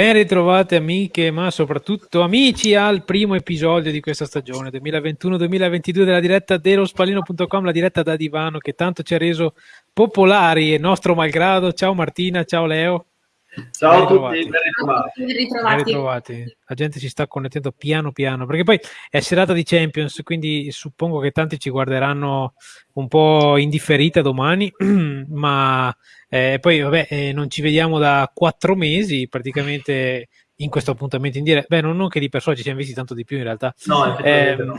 Ben ritrovate amiche, ma soprattutto amici al primo episodio di questa stagione 2021-2022 della diretta dellospalino.com, la diretta da divano che tanto ci ha reso popolari e nostro malgrado. Ciao Martina, ciao Leo. Ciao a tutti, ben ritrovati. ben ritrovati. Ben ritrovati. La gente si sta connettendo piano piano, perché poi è serata di Champions, quindi suppongo che tanti ci guarderanno un po' indifferita domani, ma eh, poi vabbè, eh, non ci vediamo da quattro mesi praticamente in questo appuntamento in diretta. Beh, non, non, che di persona ci siamo visti tanto di più in realtà. No, eh, no.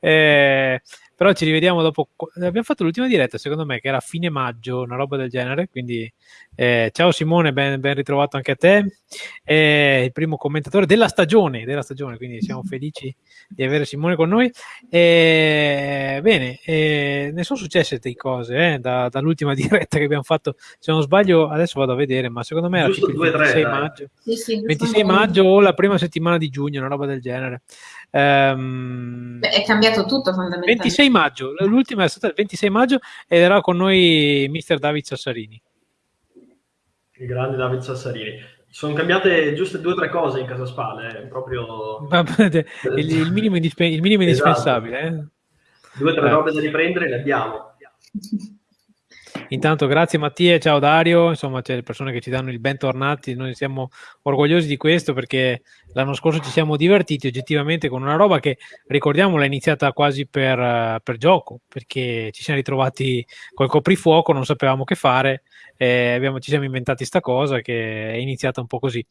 eh, però ci rivediamo dopo. Abbiamo fatto l'ultima diretta, secondo me, che era a fine maggio, una roba del genere. Quindi, eh, ciao Simone, ben, ben, ritrovato anche a te. Eh, il primo commentatore della stagione, della stagione, quindi siamo felici di avere Simone con noi. Eh, bene, eh, ne sono successe di cose eh, da, dall'ultima diretta che abbiamo fatto. Se non sbaglio, adesso vado a vedere, ma secondo me era il 26 maggio. Sì, sì, 26 maggio o la prima settimana di giugno, una roba del genere. Um, Beh, è cambiato tutto fondamentalmente. 26 maggio, l'ultima è stata il 26 maggio ed era con noi mister David Sassarini. Il grande David Sassarini. Sono cambiate giuste due o tre cose in casa Spale, eh, proprio... il, il, minimo, indispe- il minimo esatto. indispensabile. Eh? Due o tre eh. robe da riprendere le abbiamo. Intanto grazie Mattia, ciao Dario, insomma c'è le persone che ci danno il bentornati, noi siamo orgogliosi di questo perché l'anno scorso ci siamo divertiti oggettivamente con una roba che ricordiamo l'ha iniziata quasi per, per gioco, perché ci siamo ritrovati col coprifuoco, non sapevamo che fare, eh, abbiamo, ci siamo inventati sta cosa che è iniziata un po' così.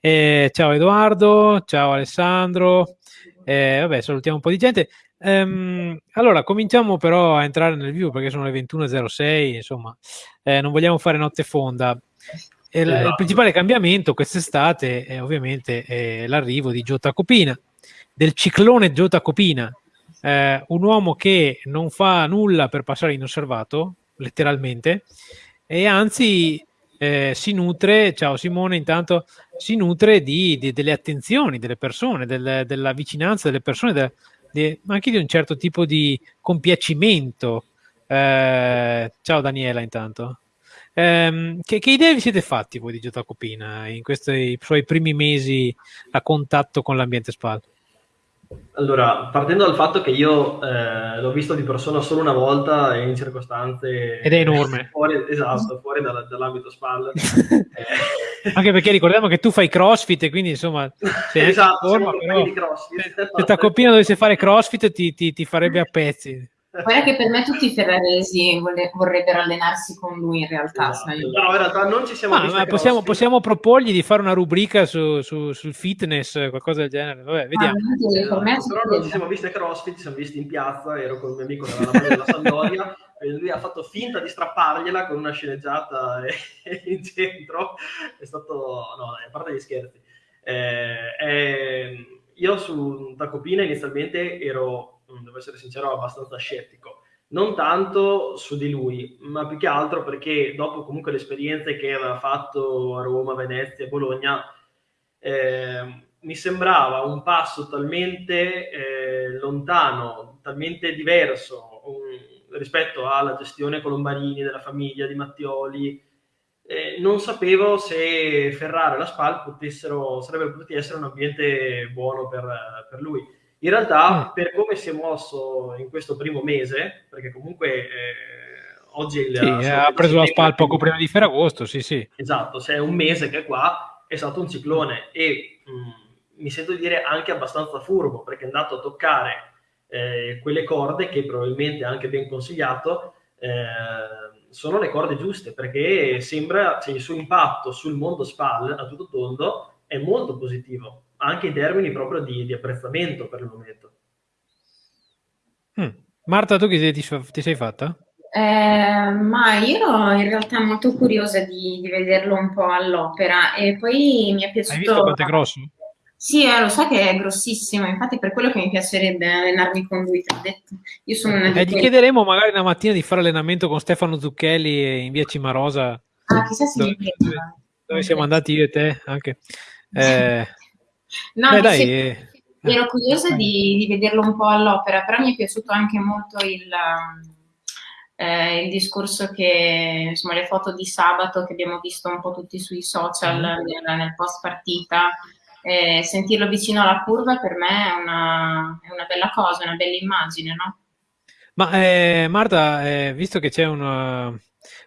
Eh, ciao Edoardo, ciao Alessandro, eh, vabbè salutiamo un po' di gente. Ehm, allora, cominciamo però a entrare nel vivo perché sono le 21.06, insomma, eh, non vogliamo fare notte fonda. Il, il esatto. principale cambiamento quest'estate è ovviamente è l'arrivo di Giota Copina, del ciclone Giota Copina, eh, un uomo che non fa nulla per passare inosservato, letteralmente, e anzi eh, si nutre, ciao Simone, intanto si nutre di, di, delle attenzioni delle persone, del, della vicinanza delle persone, de, di, anche di un certo tipo di compiacimento. Eh, ciao Daniela intanto. Eh, che, che, idee vi siete fatti voi di Giota Copina in questi suoi primi mesi a contatto con l'ambiente SPAL? Allora, partendo dal fatto che io eh, l'ho visto di persona solo una volta in circostanze... Ed è enorme. Fuori, esatto, fuori dalla, dall'ambito SPAL. eh. Anche perché ricordiamo che tu fai crossfit e quindi insomma... Sei esatto, forma, però, di crossfit. Se, se Tacopina dovesse fare crossfit ti, ti, ti farebbe a pezzi. Guarda che per me tutti i ferraresi vorrebbero allenarsi con lui in realtà. Esatto. No, in realtà non ci siamo ah, possiamo, possiamo, proporgli di fare una rubrica su, su, sul fitness, qualcosa del genere. Vabbè, vediamo. Ah, no, però non ci siamo visti a CrossFit, ci siamo visti in piazza, ero con un mio amico della Sandoria e lui ha fatto finta di strappargliela con una sceneggiata in centro. È stato... no, a parte gli scherzi. Eh, eh, io su Tacopina inizialmente ero essere sincero, abbastanza scettico. Non tanto su di lui, ma più che altro perché dopo comunque le esperienze che aveva fatto a Roma, Venezia Bologna, eh, mi sembrava un passo talmente eh, lontano, talmente diverso um, rispetto alla gestione Colombarini, della famiglia di Mattioli. Eh, non sapevo se Ferrara e la SPAL potessero, sarebbero potuti essere un ambiente buono per, per lui in realtà, mm. per come si è mosso in questo primo mese, perché comunque eh, oggi il, sì, ha preso la SPAL poco prima di Ferragosto, sì, sì. Esatto, se è un mese che è qua, è stato un ciclone e mh, mm, mi sento di dire anche abbastanza furbo, perché è andato a toccare eh, quelle corde che probabilmente anche ben consigliato, eh, sono le corde giuste, perché sembra, cioè, il suo impatto sul mondo SPAL a tutto tondo è molto positivo anche in termini proprio di, di apprezzamento per il momento. Mm. Marta, tu che ti, ti sei fatta? Eh, ma io ero in realtà molto curiosa di, di, vederlo un po' all'opera e poi mi è piaciuto... Hai visto quanto è grosso? Sì, eh, lo so che è grossissimo, infatti per quello che mi piacerebbe allenarmi con lui, ti ho detto. Io sono una eh, gli chiederemo magari una mattina di fare allenamento con Stefano Zucchelli in via Cimarosa. Ah, chissà se dove, dove, dove siamo andati io e te anche. Eh, No, Beh, dai, eh. ero curiosa di, di, vederlo un po' all'opera, però mi è piaciuto anche molto il, um, eh, il discorso che, insomma, le foto di sabato che abbiamo visto un po' tutti sui social mm. nel, nel post partita, eh, sentirlo vicino alla curva per me è una, è una bella cosa, una bella immagine, no? Ma eh, Marta, eh, visto che c'è una,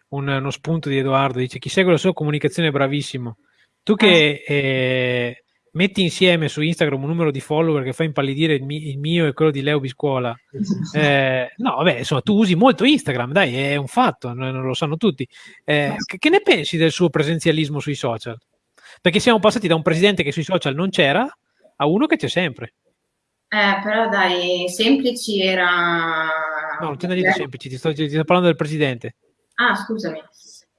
un, uno spunto di Edoardo, dice chi segue la sua comunicazione è bravissimo. Tu che ah. eh, metti insieme su Instagram un numero di follower che fa impallidire il, mi- il mio e quello di Leo Biscuola. Eh, no, vabbè, insomma, tu usi molto Instagram, dai, è un fatto, non lo sanno tutti. Eh, che, che ne pensi del suo presenzialismo sui social? Perché siamo passati da un presidente che sui social non c'era a uno che c'è sempre. Eh, però dai, semplici era... No, non te ne dico semplici, ti sto, ti sto parlando del presidente. Ah, scusami.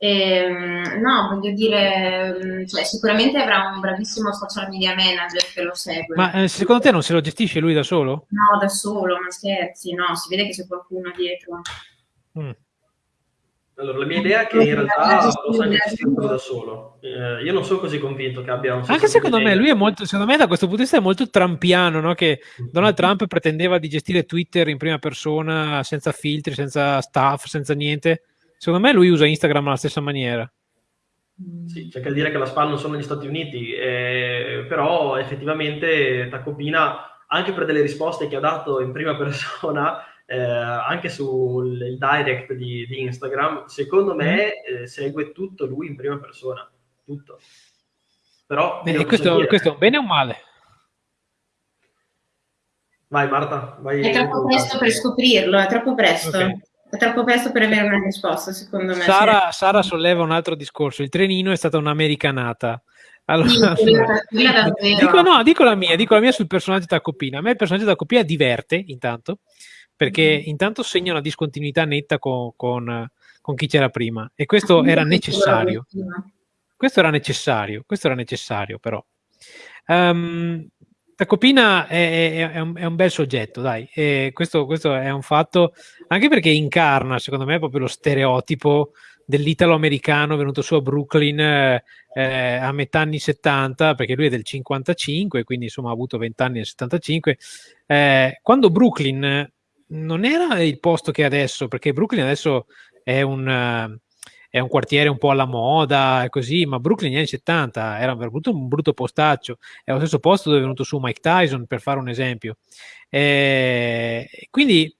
Ehm, no, voglio dire, mm, cioè, sicuramente avrà un bravissimo social media manager che lo segue. Ma eh, secondo te non se lo gestisce lui da solo? No, da solo, ma scherzi, no, si vede che c'è qualcuno dietro. Mm. Allora, la mia idea è che in realtà lo sa gestire da solo. Eh, io non sono così convinto che abbia un Anche secondo me, lui è molto, secondo me da questo punto di vista è molto trampiano, no? che Donald Trump pretendeva di gestire Twitter in prima persona, senza filtri, senza staff, senza niente Secondo me lui usa Instagram alla stessa maniera. Sì, c'è che dire che la SPAL non sono negli Stati Uniti, eh, però effettivamente Tacopina, anche per delle risposte che ha dato in prima persona, eh, anche sul direct di, di, Instagram, secondo me mm. eh, segue tutto lui in prima persona, tutto. Però... E questo, questo, è un bene o un male? Vai Marta, vai. È troppo presto per scoprirlo, è troppo presto. Okay. È troppo presto per avere una risposta, secondo me. Sara, Sara solleva un altro discorso. Il trenino è stata un'americanata. Allora, sì, dico, no, dico la mia, dico la mia sul personaggio Tacopina. A me il personaggio Tacopina diverte, intanto, perché mm. intanto segna una discontinuità netta con, con, con chi c'era prima. E questo era necessario. Questo era necessario, questo era necessario, però. Um, Tacopina è, è, un, è, un, bel soggetto, dai, questo, questo, è un fatto, anche perché incarna, secondo me, proprio lo stereotipo dell'italo-americano venuto su a Brooklyn eh, eh a metà anni 70, perché lui è del 55, quindi insomma ha avuto 20 anni nel 75. Eh, quando Brooklyn non era il posto che è adesso, perché Brooklyn adesso è un è un quartiere un po' alla moda e così, ma Brooklyn negli anni 70 era veramente un brutto postaccio, è lo stesso posto dove è venuto su Mike Tyson, per fare un esempio. E quindi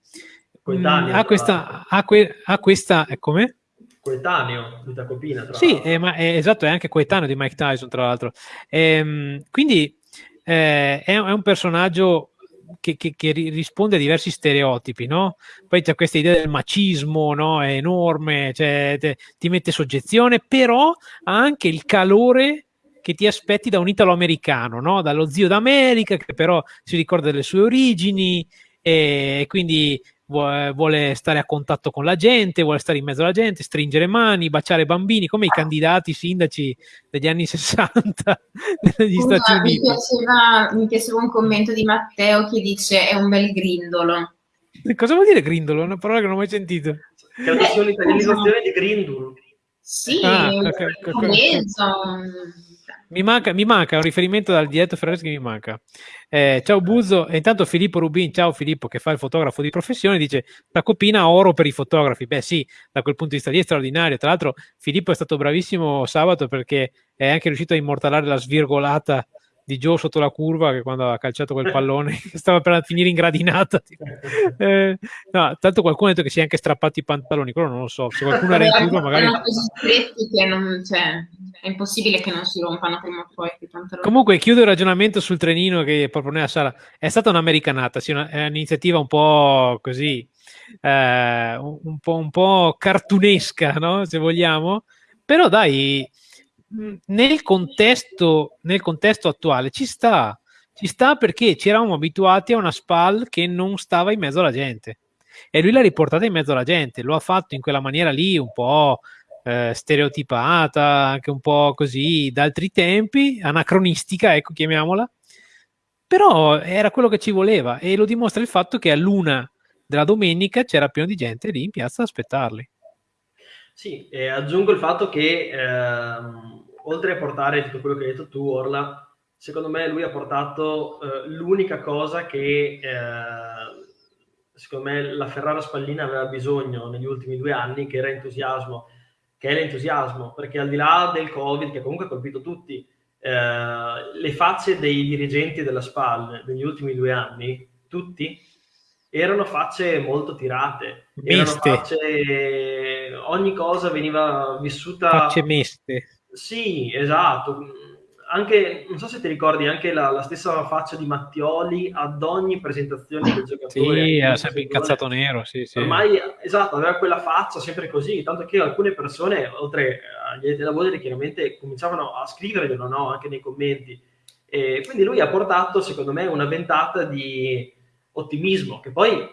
mh, ha questa, ha, que, ha questa, eh, come? coetaneo di Tacopina. Tra sì, eh, ma, è, esatto, è anche coetaneo di Mike Tyson, tra l'altro. Ehm, quindi eh, è, è, un personaggio che, che, che, risponde a diversi stereotipi, no? Poi c'è questa idea del macismo, no? È enorme, cioè, te, ti mette soggezione, però ha anche il calore che ti aspetti da un italo-americano, no? Dallo zio d'America, che però si ricorda delle sue origini e quindi vuole stare a contatto con la gente, vuole stare in mezzo alla gente, stringere mani, baciare bambini, come i candidati sindaci degli anni 60 negli Scusa, Stati Uniti. Mi piaceva, mi piaceva un commento di Matteo che dice è un bel grindolo. Cosa vuol dire grindolo? È una parola che non ho mai sentito. Credo sia un'italianizzazione di grindolo. Sì, ah, okay, okay, okay. Mi manca, mi manca, un riferimento dal dietro Ferraris che mi manca. Eh, ciao Buzzo, e intanto Filippo Rubin, ciao Filippo che fa il fotografo di professione, dice la copina oro per i fotografi. Beh sì, da quel punto di vista lì è straordinario. Tra l'altro Filippo è stato bravissimo sabato perché è anche riuscito a immortalare la svirgolata di Joe sotto la curva che quando ha calciato quel pallone stava per finire in gradinata eh, no, tanto qualcuno ha detto che si è anche strappato i pantaloni quello non lo so se qualcuno era in curva magari sono così stretti che non, cioè, è impossibile che non si rompano prima o poi comunque chiudo il ragionamento sul trenino che proponeva Sara. È stata un'americanata sì, una, è un'iniziativa un po' così eh, un, po', un po' cartunesca no? se vogliamo. Però dai nel contesto, nel contesto attuale ci sta, ci sta perché ci eravamo abituati a una SPAL che non stava in mezzo alla gente e lui l'ha riportata in mezzo alla gente, lo ha fatto in quella maniera lì un po' eh, stereotipata, anche un po' così d'altri tempi, anacronistica, ecco chiamiamola, però era quello che ci voleva e lo dimostra il fatto che a luna della domenica c'era pieno di gente lì in piazza ad aspettarli. Sì, e aggiungo il fatto che ehm, oltre a portare tutto quello che hai detto tu, Orla, secondo me lui ha portato eh, l'unica cosa che eh, secondo me la Ferrara Spallina aveva bisogno negli ultimi due anni, che era entusiasmo, che è l'entusiasmo, perché al di là del Covid, che comunque ha colpito tutti, eh, le facce dei dirigenti della SPAL negli ultimi due anni, tutti, erano facce molto tirate, erano facce, ogni cosa veniva vissuta... Facce miste. Sì, esatto. Anche, non so se ti ricordi, anche la, la stessa faccia di Mattioli ad ogni presentazione del giocatore. Sì, era sempre incazzato nero, sì, sì. Ormai, esatto, aveva quella faccia sempre così, tanto che alcune persone, oltre agli addetti lavori, chiaramente cominciavano a scriverglielo, no? Anche nei commenti. E quindi lui ha portato, secondo me, una ventata di ottimismo, che poi,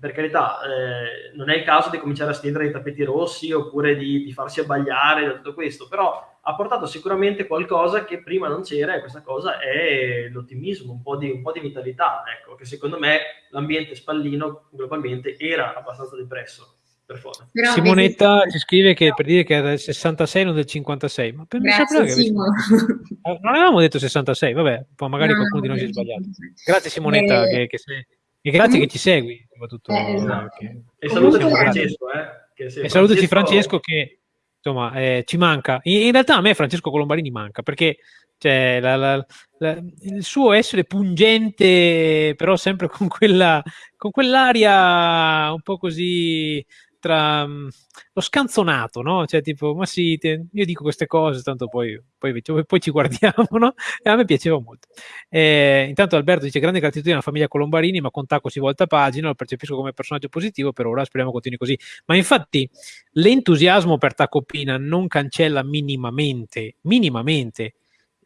per carità, eh, non è il caso di cominciare a stendere i tappeti rossi oppure di, di farsi abbagliare da tutto questo, però ha portato sicuramente qualcosa che prima non c'era e questa cosa è l'ottimismo, un po' di, un po di vitalità, ecco, che secondo me l'ambiente spallino globalmente era abbastanza depresso. Però Simonetta vedi... ci scrive che per dire che è del 66 non del 56 ma per Grazie, che... Eh, non avevamo detto 66 vabbè poi magari no, qualcuno di noi si è sbagliato. Grazie Simonetta eh... che, che sei e grazie mm. che ci segui, soprattutto. Eh, esatto. che... E salutaci Francesco, eh, che e salutaci Francesco che insomma eh, ci manca. In, in, realtà a me Francesco Colombarini manca perché cioè, la, la, la, il suo essere pungente, però sempre con, quella, con quell'aria un po' così tra um, lo scanzonato, no? Cioè, tipo, ma sì, te, io dico queste cose, tanto poi, poi, poi, ci guardiamo, no? E a me piaceva molto. Eh, intanto Alberto dice: Grande gratitudine alla famiglia Colombarini, ma con Tacco si volta pagina, lo percepisco come personaggio positivo, per ora speriamo continui così. Ma infatti, l'entusiasmo per Tacco Pina non cancella minimamente, minimamente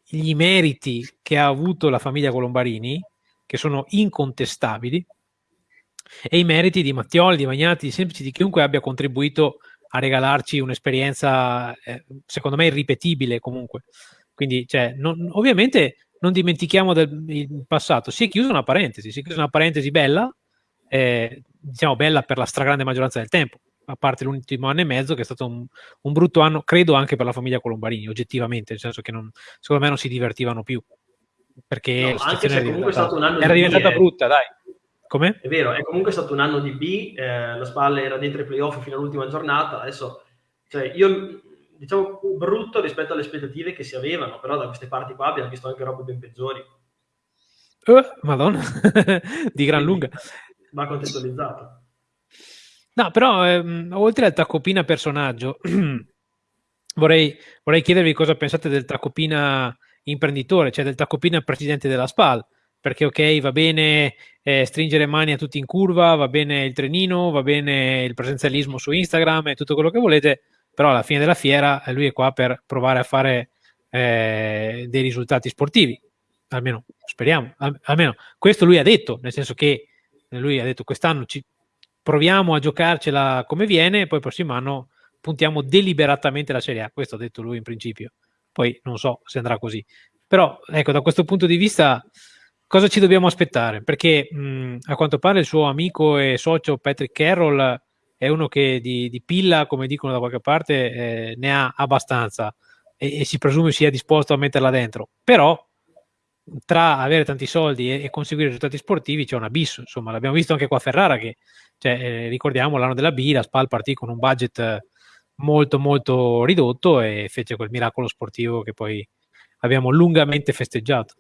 gli meriti che ha avuto la famiglia Colombarini, che sono incontestabili e i meriti di Mattioli, di Magnati, di Semplici, di chiunque abbia contribuito a regalarci un'esperienza, eh, secondo me, irripetibile comunque. Quindi, cioè, non, ovviamente non dimentichiamo del passato. Si è chiusa una parentesi, si è chiusa una parentesi bella, eh, diciamo bella per la stragrande maggioranza del tempo, a parte l'ultimo anno e mezzo che è stato un, un, brutto anno, credo anche per la famiglia Colombarini, oggettivamente, nel senso che non, secondo me non si divertivano più. Perché no, anche se comunque è stato un anno era diventata brutta, dai. Come? È vero, è comunque stato un anno di B, eh, la Spalla era dentro i playoff fino all'ultima giornata, adesso, cioè, io, diciamo, brutto rispetto alle aspettative che si avevano, però da queste parti qua abbiamo visto anche robe ben peggiori. Uh, Madonna, di gran lunga. Va contestualizzato. No, però, ehm, oltre al Tacopina personaggio, vorrei, vorrei chiedervi cosa pensate del Tacopina imprenditore, cioè del Tacopina presidente della SPAL, perché ok, va bene eh, stringere mani a tutti in curva, va bene il trenino, va bene il presenzialismo su Instagram e tutto quello che volete, però alla fine della fiera eh, lui è qua per provare a fare eh, dei risultati sportivi, almeno speriamo, al, almeno questo lui ha detto, nel senso che lui ha detto quest'anno ci proviamo a giocarcela come viene, poi il prossimo anno puntiamo deliberatamente la Serie A, questo ha detto lui in principio, poi non so se andrà così, però ecco da questo punto di vista cosa ci dobbiamo aspettare? Perché mh, a quanto pare il suo amico e socio Patrick Carroll è uno che di, di pilla, come dicono da qualche parte, eh, ne ha abbastanza e, e, si presume sia disposto a metterla dentro. Però tra avere tanti soldi e, e conseguire risultati sportivi c'è un abisso, insomma, l'abbiamo visto anche qua a Ferrara che, cioè, eh, ricordiamo l'anno della B, la SPAL partì con un budget molto molto ridotto e fece quel miracolo sportivo che poi abbiamo lungamente festeggiato.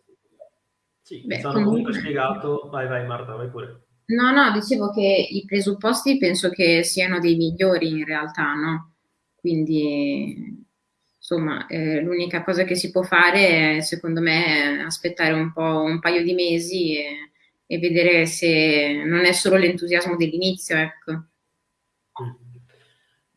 Sì, Beh, comunque... comunque spiegato. Vai, vai Marta, vai pure. No, no, dicevo che i presupposti penso che siano dei migliori in realtà, no? Quindi, insomma, eh, l'unica cosa che si può fare è, secondo me, aspettare un po', un paio di mesi e, e vedere se non è solo l'entusiasmo dell'inizio, ecco.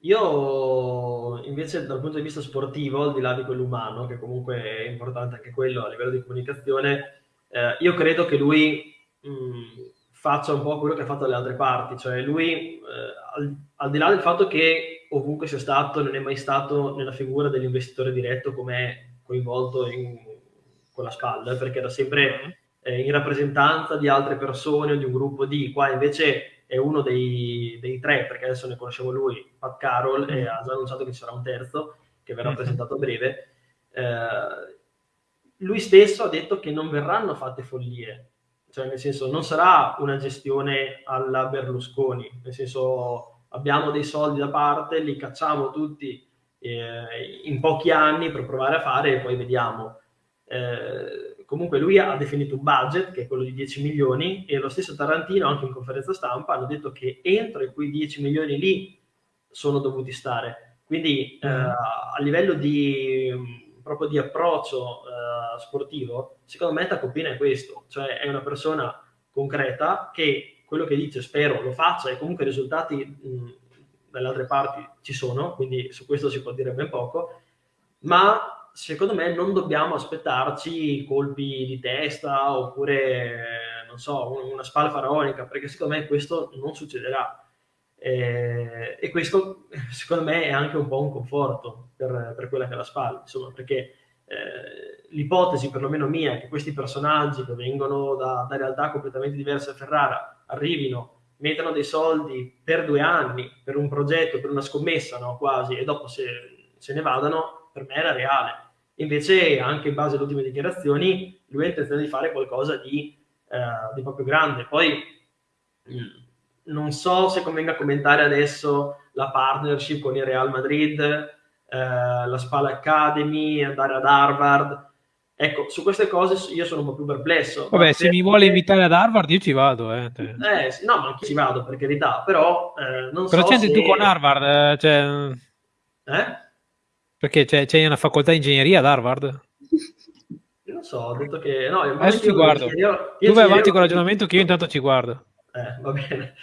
Io invece dal punto di vista sportivo, al di là di quello umano, che comunque è importante anche quello a livello di comunicazione, eh, io credo che lui mh, mm, faccia un po' quello che ha fatto alle altre parti, cioè lui, eh, al, al, di là del fatto che ovunque sia stato, non è mai stato nella figura dell'investitore diretto come è coinvolto in, con la spalla, perché era sempre eh, in rappresentanza di altre persone o di un gruppo di, qua invece è uno dei, dei tre, perché adesso ne conosciamo lui, Pat Carroll, e ha già annunciato che ci sarà un terzo, che verrà presentato a breve. Eh, lui stesso ha detto che non verranno fatte follie. cioè nel senso non sarà una gestione alla Berlusconi, nel senso abbiamo dei soldi da parte, li cacciamo tutti eh, in pochi anni per provare a fare e poi vediamo. Eh, comunque lui ha definito un budget che è quello di 10 milioni e lo stesso Tarantino anche in conferenza stampa hanno detto che entro quei 10 milioni lì sono dovuti stare. Quindi eh, mm. a livello di proprio di approccio eh, sportivo, secondo me Tacopina è questo, cioè è una persona concreta che quello che dice spero lo faccia e comunque i risultati mh, dalle altre parti ci sono, quindi su questo si può dire ben poco, ma secondo me non dobbiamo aspettarci colpi di testa oppure, non so, una spalla faraonica, perché secondo me questo non succederà. Eh, e questo secondo me è anche un po' un conforto per, per quella che è la spalla, insomma, perché eh, l'ipotesi perlomeno mia che questi personaggi che vengono da, da realtà completamente diverse a Ferrara arrivino mettono dei soldi per due anni per un progetto, per una scommessa, no? quasi, e dopo se, se ne vadano, per me era reale. Invece, anche in base alle ultime dichiarazioni, lui ha intenzione di fare qualcosa di, eh, di proprio grande. Poi mh, mm, non so se convenga commentare adesso la partnership con il Real Madrid, eh, la Spala Academy, andare ad Harvard. Ecco, su queste cose io sono un po' più perplesso. Vabbè, se, mi vuole invitare ad Harvard io ci vado. Eh. eh no, ma anche ci vado, per carità, però eh, non però so c'è se... tu con Harvard, eh, cioè... Eh? Perché c'è, c'è, una facoltà di ingegneria ad Harvard? non so, ho detto che... No, Adesso ci guardo. Io, io tu vai avanti con il ragionamento che io intanto ci guardo. Eh, va bene.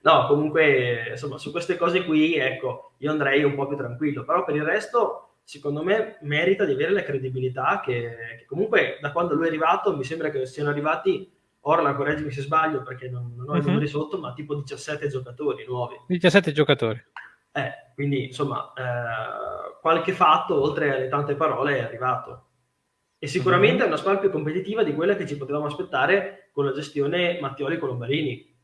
No, comunque, insomma, su queste cose qui, ecco, io andrei un po' più tranquillo, però per il resto, secondo me, merita di avere la credibilità che, che comunque da quando lui è arrivato, mi sembra che siano arrivati, ora correggimi se sbaglio perché non, non ho i mhm. numeri sotto, ma tipo 17 giocatori nuovi. 17 giocatori. Eh, quindi, insomma, eh, qualche fatto, oltre alle tante parole, è arrivato. E sicuramente uh-huh. è una squadra più competitiva di quella che ci potevamo aspettare con la gestione Mattioli-Colombarini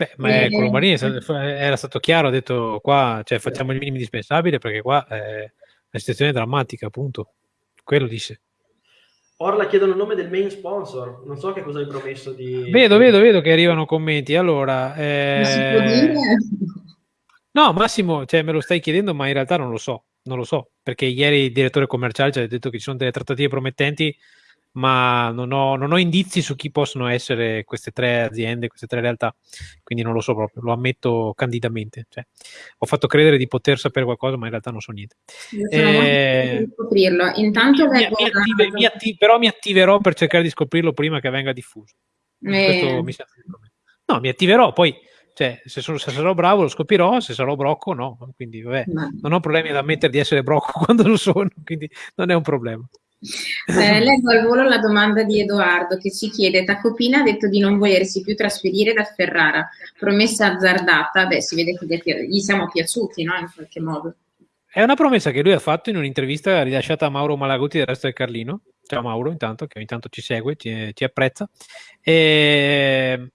Beh, ma e... Colombarini era stato chiaro, ha detto qua cioè, facciamo il minimo indispensabile perché qua eh, la situazione è drammatica, appunto. Quello disse. Orla chiedono il nome del main sponsor, non so che cosa hai promesso di... Vedo, vedo, vedo che arrivano commenti. Allora, eh... No, Massimo, cioè, me lo stai chiedendo, ma in realtà non lo so, non lo so, perché ieri il direttore commerciale ci ha detto che ci sono delle trattative promettenti ma non ho, non ho, indizi su chi possono essere queste tre aziende, queste tre realtà, quindi non lo so proprio, lo ammetto candidamente. Cioè, ho fatto credere di poter sapere qualcosa, ma in realtà non so niente. Eh, scoprirlo. Intanto mi, mi attive, mi attive, però mi attiverò per cercare di scoprirlo prima che venga diffuso. Eh. Mi no, mi attiverò, poi cioè, se, sono, se, sarò bravo lo scoprirò, se sarò brocco no, quindi vabbè, non ho problemi ad ammettere di essere brocco quando lo sono, quindi non è un problema. Eh, leggo al volo la domanda di Edoardo che ci chiede: Tacopina ha detto di non volersi più trasferire da Ferrara, promessa azzardata. Beh, si vede che gli siamo piaciuti, no? In qualche modo. È una promessa che lui ha fatto in un'intervista rilasciata a Mauro Malaguti del resto del Carlino. Ciao Mauro, intanto, che ogni tanto ci segue, ci, ci apprezza. E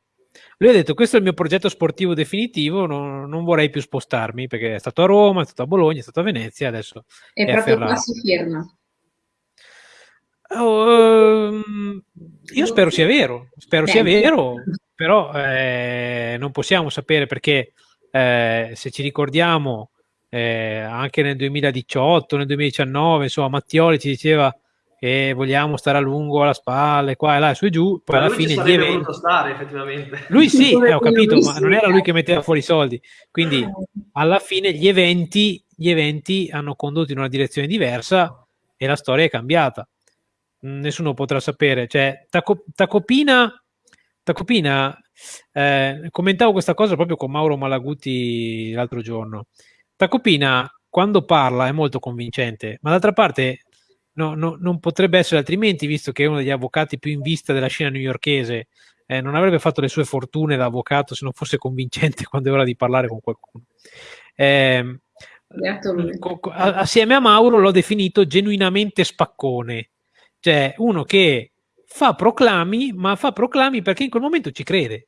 lui ha detto: Questo è il mio progetto sportivo definitivo. Non, non, vorrei più spostarmi perché è stato a Roma, è stato a Bologna, è stato a Venezia. Adesso e è proprio qua si ferma. Oh, um, io spero sia vero, spero sia vero, però eh, non possiamo sapere perché eh, se ci ricordiamo eh, anche nel 2018, nel 2019, insomma, Mattioli ci diceva che vogliamo stare a lungo alla spalla, qua e là, su e giù, poi alla fine gli eventi... Stare, effettivamente. Lui sì, eh, ho capito, ma non era lui che metteva fuori i soldi, quindi alla fine gli eventi, gli eventi hanno condotto in una direzione diversa e la storia è cambiata nessuno potrà sapere. Cioè, Taco, Tacopina, Tacopina eh, commentavo questa cosa proprio con Mauro Malaguti l'altro giorno. Tacopina, quando parla, è molto convincente, ma d'altra parte no, no, non potrebbe essere altrimenti, visto che è uno degli avvocati più in vista della scena newyorkese. Eh, non avrebbe fatto le sue fortune da avvocato se non fosse convincente quando è ora di parlare con qualcuno. Eh, assieme a Mauro l'ho definito genuinamente spaccone cioè, uno che fa proclami, ma fa proclami perché in quel momento ci crede.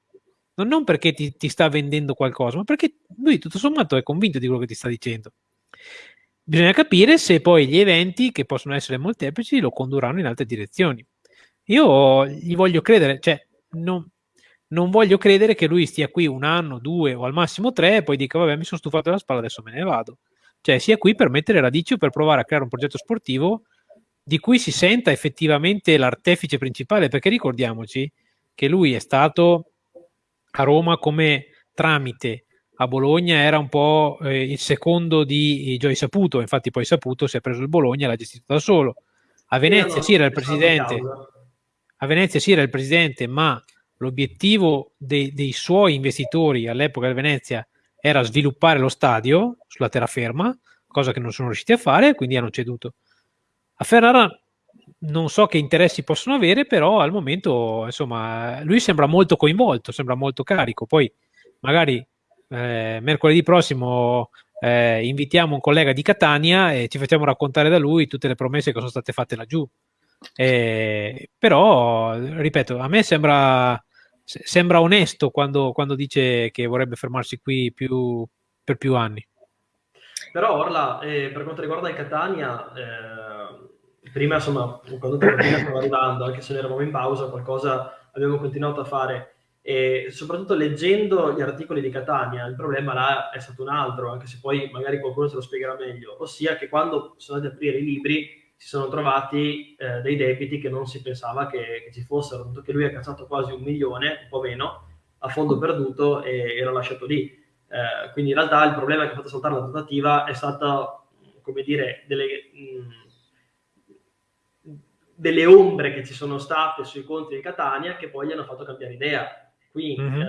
Non, perché ti, ti, sta vendendo qualcosa, ma perché lui tutto sommato è convinto di quello che ti sta dicendo. Bisogna capire se poi gli eventi, che possono essere molteplici, lo condurranno in altre direzioni. io gli voglio credere, cioè non, non, voglio credere che lui stia qui un anno, due o al massimo tre e poi dica vabbè mi sono stufato della spalla, adesso me ne vado. Cioè sia qui per mettere radici o per provare a creare un progetto sportivo di cui si senta effettivamente l'artefice principale, perché ricordiamoci che lui è stato a Roma come tramite a Bologna era un po' eh, il secondo di Joy Saputo, infatti poi Saputo si è preso il Bologna e l'ha gestito da solo. A Venezia sì era il presidente, a Venezia sì era il presidente, ma l'obiettivo dei, dei suoi investitori all'epoca di Venezia era sviluppare lo stadio sulla terraferma, cosa che non sono riusciti a fare, quindi hanno ceduto. A Ferrara non so che interessi possono avere, però al momento, insomma, lui sembra molto coinvolto, sembra molto carico. Poi magari eh, mercoledì prossimo eh, invitiamo un collega di Catania e ci facciamo raccontare da lui tutte le promesse che sono state fatte laggiù. Eh, però, ripeto, a me sembra, sembra onesto quando, quando, dice che vorrebbe fermarsi qui più, per più anni. Però Orla, eh, per quanto riguarda il Catania, eh, prima insomma, quando Tarantino stava arrivando, anche se ne eravamo in pausa, qualcosa abbiamo continuato a fare. E soprattutto leggendo gli articoli di Catania, il problema là è stato un altro, anche se poi magari qualcuno se lo spiegherà meglio, ossia che quando sono andati a aprire i libri si sono trovati eh, dei debiti che non si pensava che, che, ci fossero, tanto che lui ha cacciato quasi un milione, un po' meno, a fondo perduto e era lasciato lì. Eh, quindi in realtà il problema che ha fatto saltare la trattativa è stato, come dire, delle, mh, delle ombre che ci sono state sui conti di Catania che poi gli hanno fatto cambiare idea. Qui mm-hmm. eh,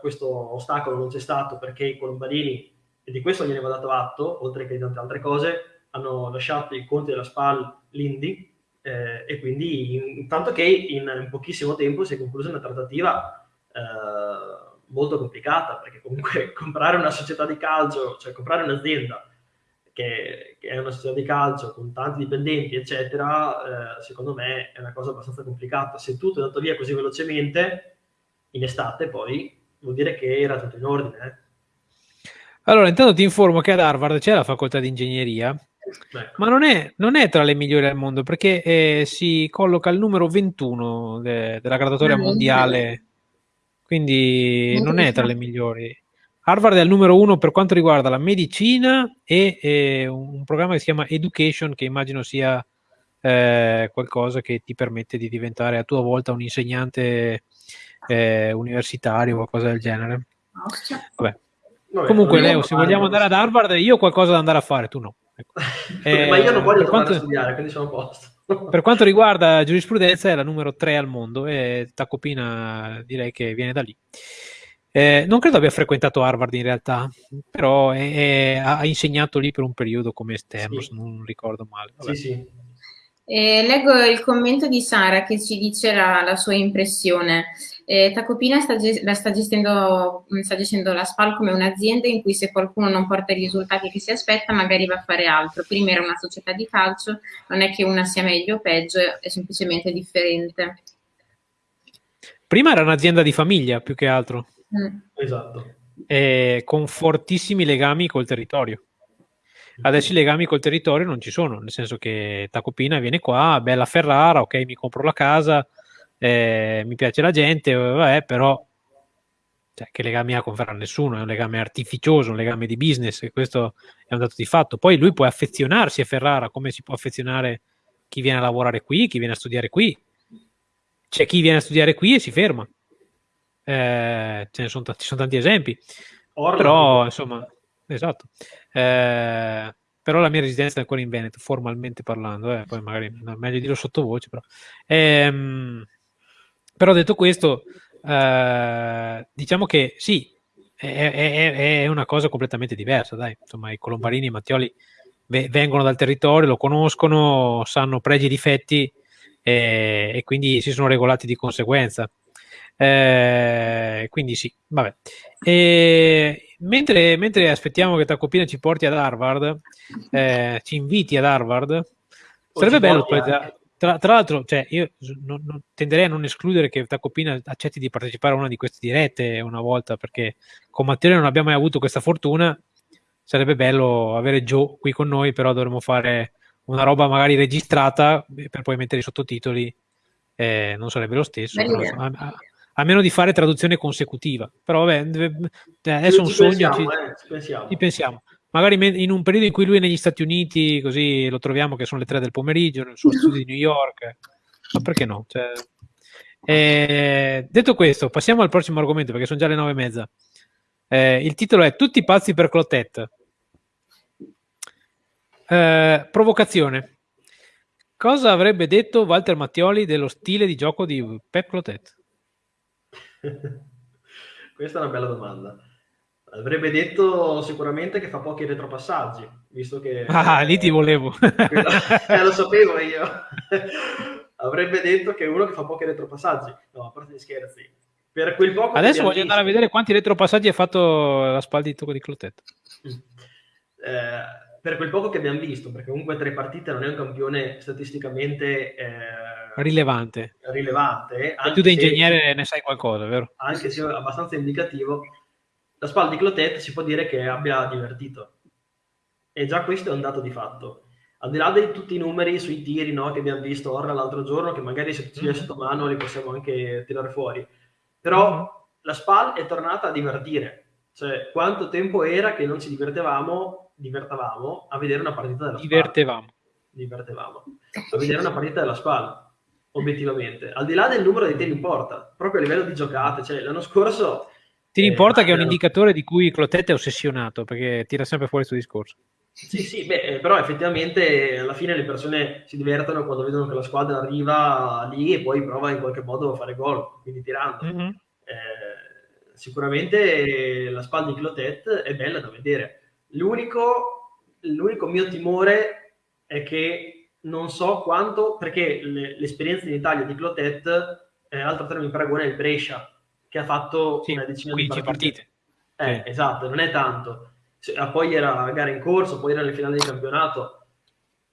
questo ostacolo non c'è stato perché i colombarini, e di questo gliene va dato atto, oltre che di tante altre cose, hanno lasciato i conti della SPAL l'Indy eh, e quindi intanto che in, in, pochissimo tempo si è conclusa una trattativa eh, molto complicata perché comunque comprare una società di calcio, cioè comprare un'azienda che, che è una società di calcio con tanti dipendenti eccetera, eh, secondo me è una cosa abbastanza complicata. Se tutto è andato via così velocemente in estate poi vuol dire che era tutto in ordine. Eh. Allora, intanto ti informo che ad Harvard c'è la facoltà di ingegneria Ecco. Ma non è, non è, tra le migliori al mondo perché eh, si colloca al numero 21 de, della graduatoria mondiale, quindi non è tra le migliori. Harvard è al numero uno per quanto riguarda la medicina e eh, un programma che si chiama Education, che immagino sia eh, qualcosa che ti permette di diventare a tua volta un insegnante eh, universitario o qualcosa del genere. Vabbè. Vabbè, Comunque, Leo, se vogliamo andare ad Harvard, io ho qualcosa da andare a fare, tu no. Ecco. Eh, Ma io non voglio quanto, studiare, quindi sono a posto. Per quanto riguarda giurisprudenza, è la numero 3 al mondo e Tacopina direi che viene da lì. Eh, non credo abbia frequentato Harvard in realtà, però è, è, ha insegnato lì per un periodo come esterno, sì. se non ricordo male. Vabbè. Sì, sì. Eh, leggo il commento di Sara che ci dice la, la sua impressione. Eh, Tacopina sta, la sta, gestendo, sta gestendo la SPAL come un'azienda in cui se qualcuno non porta i risultati che si aspetta magari va a fare altro. Prima era una società di calcio, non è che una sia meglio o peggio, è semplicemente differente. Prima era un'azienda di famiglia più che altro. Mm. Esatto. Eh, con fortissimi legami col territorio. Adesso i legami col territorio non ci sono, nel senso che Tacopina viene qua, bella Ferrara, ok, mi compro la casa, eh, mi piace la gente, vabbè, però cioè, che legame ha con Ferrari? Nessuno, è un legame artificioso, un legame di business, e questo è un dato di fatto. Poi lui può affezionarsi a Ferrara come si può affezionare chi viene a lavorare qui, chi viene a studiare qui. C'è chi viene a studiare qui e si ferma. Eh, ce ne sono, ci sono tanti esempi. Orlando. Però, insomma, esatto. Eh, però la mia residenza è ancora in Veneto, formalmente parlando, eh, poi magari no, meglio dirlo sottovoce, però. Ehm, però detto questo, eh, diciamo che sì, è, è, è, una cosa completamente diversa, dai. Insomma, i Colombarini e i Mattioli vengono dal territorio, lo conoscono, sanno pregi e difetti e, e quindi si sono regolati di conseguenza. Eh, quindi sì, vabbè. E, mentre, mentre, aspettiamo che Tacopina ci porti ad Harvard, eh, ci inviti ad Harvard, sarebbe bello. Tra, tra, l'altro, cioè, io non, non, tenderei a non escludere che Tacopina accetti di partecipare a una di queste dirette una volta, perché con Matteo non abbiamo mai avuto questa fortuna. Sarebbe bello avere Joe qui con noi, però dovremmo fare una roba magari registrata per poi mettere i sottotitoli eh, non sarebbe lo stesso, però, a, a, a, meno di fare traduzione consecutiva. Però vabbè, adesso è un sogno, pensiamo, ci, eh, ci pensiamo. ci pensiamo. Magari in un periodo in cui lui è negli Stati Uniti, così lo troviamo che sono le tre del pomeriggio, nel suo studio di New York, ma perché no? Cioè, eh, detto questo, passiamo al prossimo argomento perché sono già le nove e mezza. Eh, il titolo è Tutti pazzi per Clotet. Eh, provocazione. Cosa avrebbe detto Walter Mattioli dello stile di gioco di Pep Clotet? Questa è una bella domanda. Avrebbe detto sicuramente che fa pochi retropassaggi, visto che... Ah, lì ti volevo. eh, lo sapevo io. Avrebbe detto che è uno che fa pochi retropassaggi. No, a parte gli scherzi. Per quel poco Adesso voglio andare a vedere quanti retropassaggi ha fatto la spalla di tocco di Clotet. Eh, per quel poco che abbiamo visto, perché comunque tre partite non è un campione statisticamente eh, rilevante. rilevante tu da ingegnere ne sai qualcosa, vero? Anche se abbastanza indicativo, la spalla di Clotet si può dire che abbia divertito. E già questo è un dato di fatto. Al di là di tutti i numeri sui tiri no, che abbiamo visto ora l'altro giorno, che magari se ci è mm-hmm. sotto mano li possiamo anche tirare fuori, però mm-hmm. la SPAL è tornata a divertire. Cioè, quanto tempo era che non ci divertevamo, divertavamo a vedere una partita della SPAL? Divertevamo. Divertevamo. A vedere una partita della SPAL, obiettivamente. Al di là del numero di tiri in porta, proprio a livello di giocate. Cioè, l'anno scorso ti importa eh, che è un indicatore di cui Clotet è ossessionato, perché tira sempre fuori questo discorso. Sì, sì, beh, eh, però effettivamente alla fine le persone si divertono quando vedono che la squadra arriva lì e poi prova in qualche modo a fare gol, quindi tirando. Mm-hmm. Eh, sicuramente la spalla di Clotet è bella da vedere. L'unico, l'unico mio timore è che non so quanto, perché le, l'esperienza in Italia di Clotet, eh, altro termine in paragone è il Brescia, che ha fatto sì, una decina di partite. partite. Eh, sì. Esatto, non è tanto. Ah, poi era la gara in corso, poi era le finali di campionato.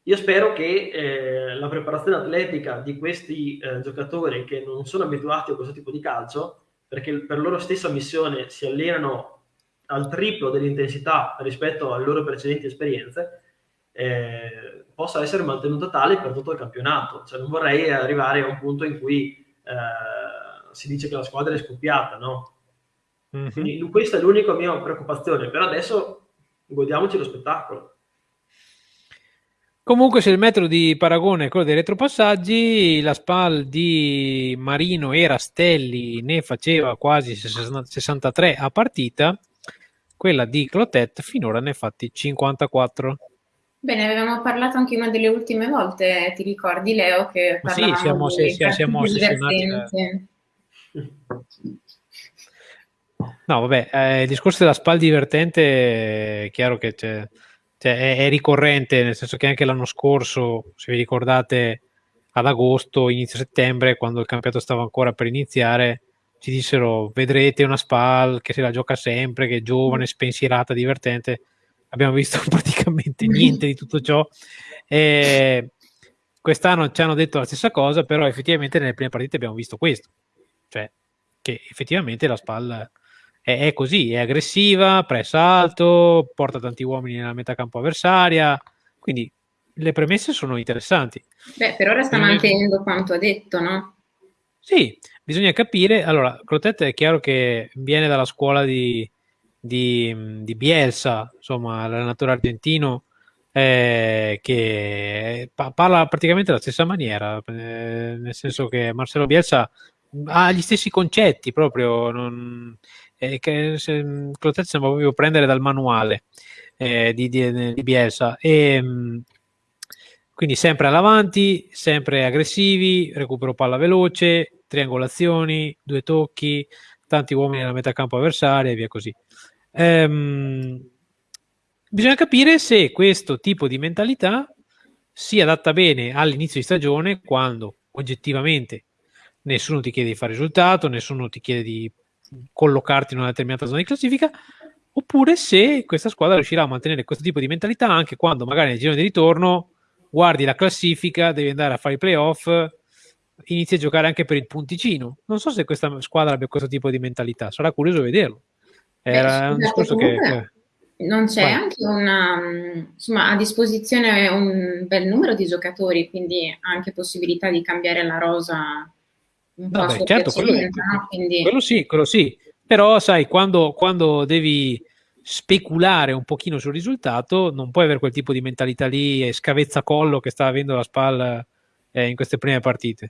Io spero che eh, la preparazione atletica di questi eh, giocatori che non sono abituati a questo tipo di calcio, perché per loro stessa missione si allenano al triplo dell'intensità rispetto alle loro precedenti esperienze, eh, possa essere mantenuta tale per tutto il campionato. Cioè, non vorrei arrivare a un punto in cui eh, si dice che la squadra è scoppiata, no? Mm-hmm. Quindi questa è l'unica mia preoccupazione, però adesso godiamoci lo spettacolo. Comunque, se il metro di paragone è quello dei retropassaggi, la SPAL di Marino e Rastelli ne faceva quasi 63 a partita, quella di Clotet finora ne ha fatti 54. Bene, avevamo parlato anche una delle ultime volte, ti ricordi Leo? Che sì, siamo, di siamo, siamo ossessionati. No, vabbè, eh, il discorso della SPAL divertente è chiaro che c'è, cioè, è, è, ricorrente, nel senso che anche l'anno scorso, se vi ricordate, ad agosto, inizio settembre, quando il campionato stava ancora per iniziare, ci dissero vedrete una SPAL che se la gioca sempre, che è giovane, spensierata, divertente. Abbiamo visto praticamente niente di tutto ciò. E quest'anno ci hanno detto la stessa cosa, però effettivamente nelle prime partite abbiamo visto questo cioè che effettivamente la spalla è, è così, è aggressiva, pressa alto, porta tanti uomini nella metà campo avversaria, quindi le premesse sono interessanti. Beh, per ora sta mantenendo quanto ha detto, no? Sì, bisogna capire. Allora, Crotette è chiaro che viene dalla scuola di, di, di Bielsa, insomma, l'allenatore argentino, eh, che parla praticamente la stessa maniera, eh, nel senso che Marcelo Bielsa ha gli stessi concetti proprio, non, eh, che se, Clotet sembra proprio prendere dal manuale eh, di, di, di, Bielsa e mm, quindi sempre all'avanti, sempre aggressivi, recupero palla veloce, triangolazioni, due tocchi, tanti uomini nella metà campo avversaria e via così. Ehm, bisogna capire se questo tipo di mentalità si adatta bene all'inizio di stagione quando oggettivamente nessuno ti chiede di fare risultato, nessuno ti chiede di collocarti in una determinata zona di classifica, oppure se questa squadra riuscirà a mantenere questo tipo di mentalità anche quando magari nel giro di ritorno guardi la classifica, devi andare a fare i playoff, inizi a giocare anche per il punticino. Non so se questa squadra abbia questo tipo di mentalità, sarà curioso vederlo. Era Beh, un discorso che... Non c'è Vai. anche una, insomma, a disposizione un bel numero di giocatori, quindi anche possibilità di cambiare la rosa un Vabbè, certo, quello, no? quindi... quello, sì, quello sì. Però sai, quando, quando devi speculare un pochino sul risultato, non puoi avere quel tipo di mentalità lì e scavezzacollo che sta avendo la spalla eh, in queste prime partite.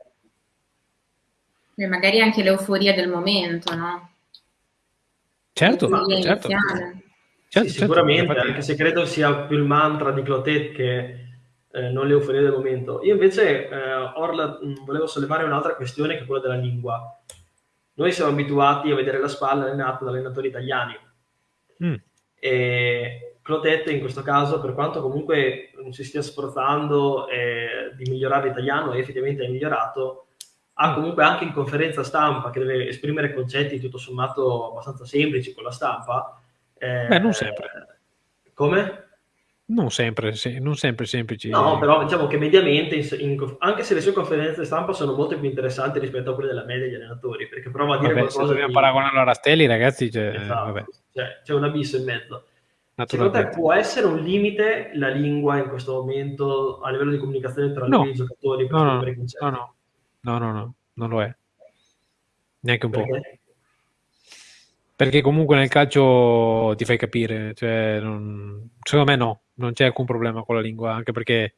E magari anche l'euforia del momento, no? Certo, certo. certo, sì, sicuramente, certo. anche se credo sia più il mantra di Clotet che eh, non l'euforia del momento. Io invece, eh, Orla, volevo sollevare un'altra questione che è quella della lingua. Noi siamo abituati a vedere la spalla allenata da allenatori italiani. Mm. E Clotet in questo caso, per quanto comunque non si stia sforzando eh, di migliorare l'italiano, e effettivamente è migliorato, ha mm. comunque anche in conferenza stampa che deve esprimere concetti tutto sommato abbastanza semplici con la stampa. Eh, Beh, non sempre. Come? Non sempre, se, non sempre semplici. No, però diciamo che mediamente, in, in, anche se le sue conferenze stampa sono molto più interessanti rispetto a quelle della media degli allenatori, perché prova a dire vabbè, qualcosa se dobbiamo di... paragonarlo a Rastelli, ragazzi, c'è, esatto. cioè, c'è un abisso in mezzo. Secondo te può essere un limite la lingua in questo momento a livello di comunicazione tra no. i giocatori? No, no, no, no, No, no, no, non lo è. Neanche un po'. Perché comunque nel calcio ti fai capire, cioè, non... secondo me no, non c'è alcun problema con la lingua, anche perché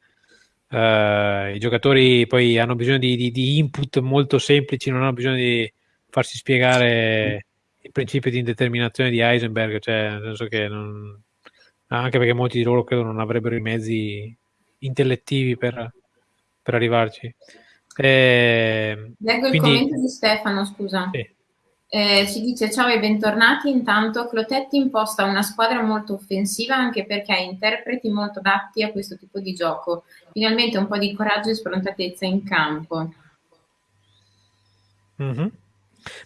uh, i giocatori poi hanno bisogno di, di, di, input molto semplici, non hanno bisogno di farsi spiegare il principio di indeterminazione di Heisenberg, cioè nel senso che non... anche perché molti di loro credo non avrebbero i mezzi intellettivi per, per arrivarci. Eh, Leggo quindi... il commento di Stefano, scusa. Sì. Eh, ci dice ciao e bentornati, intanto Clotetti imposta una squadra molto offensiva anche perché ha interpreti molto adatti a questo tipo di gioco. Finalmente un po' di coraggio e sfrontatezza in campo. Mm-hmm.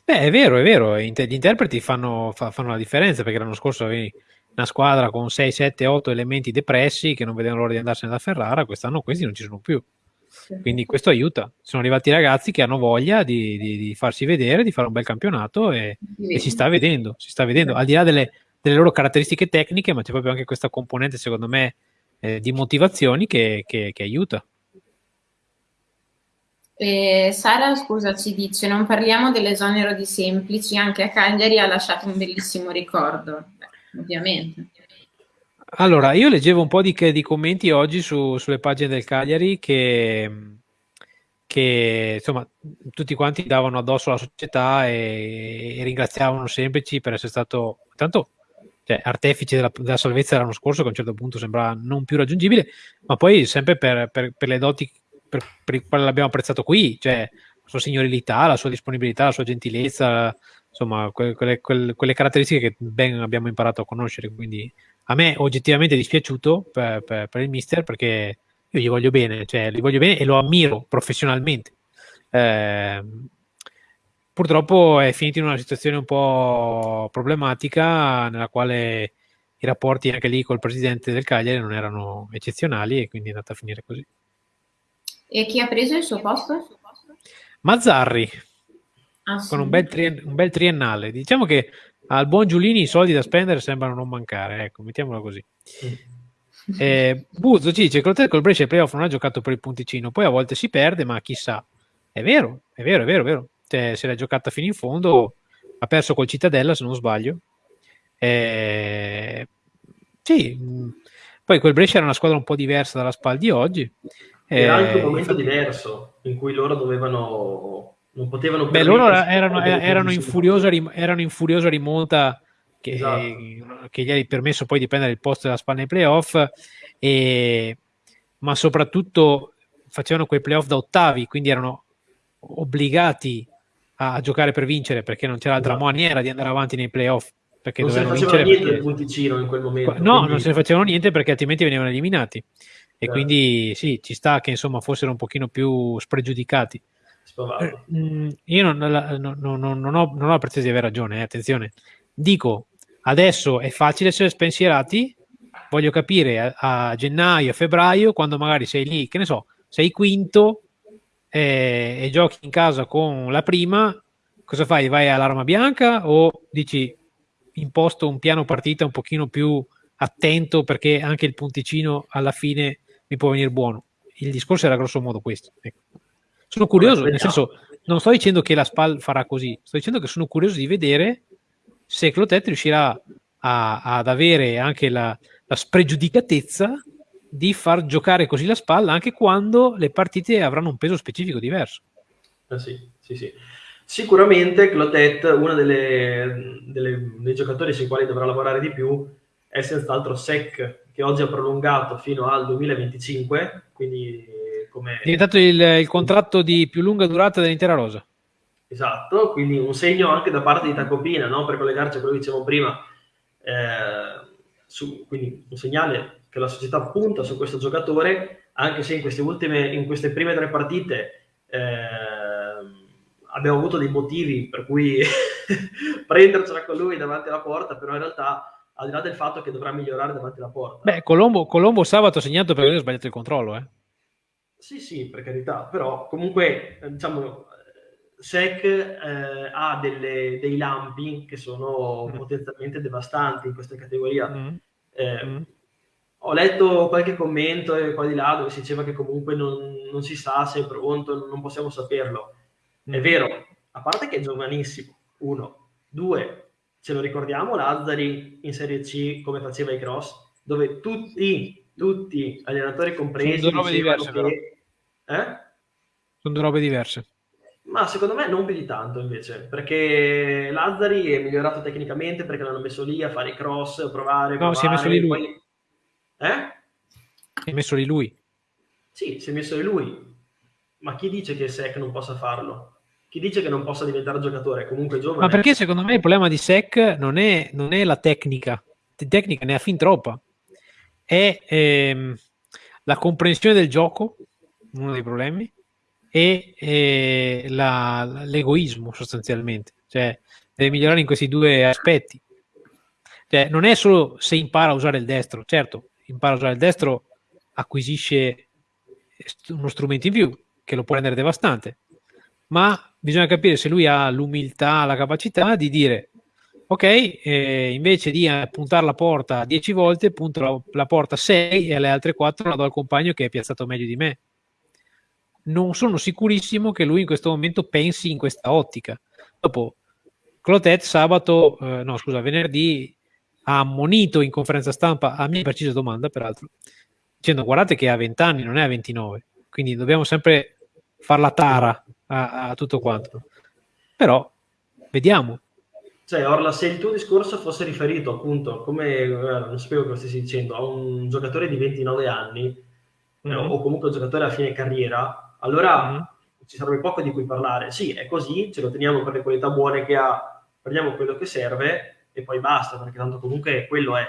Beh, è vero, è vero, gli interpreti fanno, fanno, la differenza perché l'anno scorso avevi una squadra con 6, 7, 8 elementi depressi che non vedevano l'ora di andarsene da Ferrara, quest'anno questi non ci sono più. Quindi questo aiuta. Sono arrivati ragazzi che hanno voglia di, di, di farsi vedere, di fare un bel campionato e, e, si sta vedendo, si sta vedendo, al di là delle, delle, loro caratteristiche tecniche, ma c'è proprio anche questa componente, secondo me, eh, di motivazioni che, che, che aiuta. Eh, Sara, scusa, ci dice: Non parliamo dell'esonero di semplici, anche a Cagliari ha lasciato un bellissimo ricordo. Beh, ovviamente. Allora, io leggevo un po' di, di commenti oggi su, sulle pagine del Cagliari che, che, insomma tutti quanti davano addosso alla società e, e ringraziavano Semplici per essere stato tanto cioè, artefice della, della, salvezza dell'anno scorso che a un certo punto sembrava non più raggiungibile ma poi sempre per, per, per le doti per, per il quale l'abbiamo apprezzato qui cioè la sua signorilità, la sua disponibilità, la sua gentilezza insomma quelle, quelle, quelle caratteristiche che ben abbiamo imparato a conoscere quindi a me oggettivamente è dispiaciuto per, per, per, il mister perché io gli voglio bene, cioè gli voglio bene e lo ammiro professionalmente. Eh, purtroppo è finito in una situazione un po' problematica nella quale i rapporti anche lì col presidente del Cagliari non erano eccezionali e quindi è andata a finire così. E chi ha preso il suo posto? Mazzarri, ah, sì. con un bel, trien- un bel triennale. Diciamo che al buon Giulini i soldi da spendere sembrano non mancare, ecco, mettiamola così. Eh, Buzzo ci dice che col Brescia il playoff non ha giocato per il punticino, poi a volte si perde, ma chissà. È vero, è vero, è vero, è vero. Cioè, se l'ha giocata fino in fondo, ha perso col Cittadella, se non sbaglio. Eh, sì, poi quel Brescia era una squadra un po' diversa dalla SPAL di oggi. Era anche un eh, momento diverso in cui loro dovevano non potevano Beh, loro erano, erano, in furiosa, erano, in furiosa, rimonta che, esatto. che, gli ha permesso poi di prendere il posto della spanna nei playoff, e, ma soprattutto facevano quei playoff da ottavi, quindi erano obbligati a giocare per vincere perché non c'era altra esatto. maniera di andare avanti nei playoff. Perché non se ne facevano niente perché... del punticino in quel momento. No, quindi... non se ne facevano niente perché altrimenti venivano eliminati. E certo. quindi sì, ci sta che insomma fossero un pochino più spregiudicati. Eh, mm, io non, non, non, non, ho, non ho la pretesa di avere ragione, eh, attenzione. Dico, adesso è facile essere spensierati, voglio capire a, a, gennaio, a febbraio, quando magari sei lì, che ne so, sei quinto eh, e giochi in casa con la prima, cosa fai? Vai all'arma bianca o dici imposto un piano partita un pochino più attento perché anche il punticino alla fine mi può venire buono. Il discorso era grosso modo questo. Ecco. Sono curioso, nel senso, non sto dicendo che la SPAL farà così, sto dicendo che sono curioso di vedere se Clotet riuscirà a, ad avere anche la, la spregiudicatezza di far giocare così la SPAL anche quando le partite avranno un peso specifico diverso. Eh sì, sì, sì. Sicuramente Clotet, uno delle, delle, dei giocatori sui quali dovrà lavorare di più, è senz'altro Sec, che oggi ha prolungato fino al 2025, quindi come... È diventato il, il contratto di più lunga durata dell'intera rosa. Esatto, quindi un segno anche da parte di Tacopina, no? per collegarci a quello che dicevamo prima, eh, su, quindi un segnale che la società punta su questo giocatore, anche se in queste, ultime, in queste prime tre partite eh, abbiamo avuto dei motivi per cui prendercela con lui davanti alla porta, però in realtà al di là del fatto che dovrà migliorare davanti alla porta. Beh, Colombo, Colombo sabato ha segnato perché ha sbagliato il controllo, eh? Sì, sì, per carità, però comunque, diciamo, SEC eh, ha delle, dei lampi che sono mm. potenzialmente devastanti in questa categoria. Mm. Eh, mm. Ho letto qualche commento qua di là dove si diceva che comunque non, non si sa se è pronto, non possiamo saperlo. È vero, a parte che è giovanissimo, uno. Due, ce lo ricordiamo Lazzari in Serie C come faceva i cross, dove tutti, tutti, allenatori compresi, sono due robe diverse che... Eh? Sono due robe diverse. Ma secondo me non più di tanto invece, perché Lazzari è migliorato tecnicamente perché l'hanno messo lì a fare i cross, provare, No, provare, si è messo lì lui. Poi... Eh? Si è messo lì lui. Sì, si è messo lì lui. Ma chi dice che Sec non possa farlo? chi dice che non possa diventare giocatore, comunque giovane. Ma perché secondo me il problema di Sec non è, non è la tecnica, di tecnica ne ha fin troppa, è ehm, la comprensione del gioco, uno dei problemi, e eh, l'egoismo sostanzialmente, cioè deve migliorare in questi due aspetti. Cioè, non è solo se impara a usare il destro, certo, impara a usare il destro, acquisisce uno strumento in più che lo può rendere devastante, ma bisogna capire se lui ha l'umiltà, la capacità di dire ok, eh, invece di eh, puntare la porta 10 volte, punto la, la porta 6 e le altre 4 la do al compagno che è piazzato meglio di me. Non sono sicurissimo che lui in questo momento pensi in questa ottica. Dopo, Clotet sabato, eh, no scusa, venerdì ha ammonito in conferenza stampa a mia precisa domanda, peraltro, dicendo guardate che ha 20 anni, non è a 29, quindi dobbiamo sempre far la tara a, a tutto quanto. Però vediamo. Cioè, Orla, se il tuo discorso fosse riferito appunto, come non sapevo cosa stessi dicendo, a un giocatore di 29 anni mm-hmm. eh, o comunque un giocatore a fine carriera, allora mm-hmm. ci sarebbe poco di cui parlare. Sì, è così, ce lo teniamo per le qualità buone che ha, prendiamo quello che serve e poi basta, perché tanto comunque quello è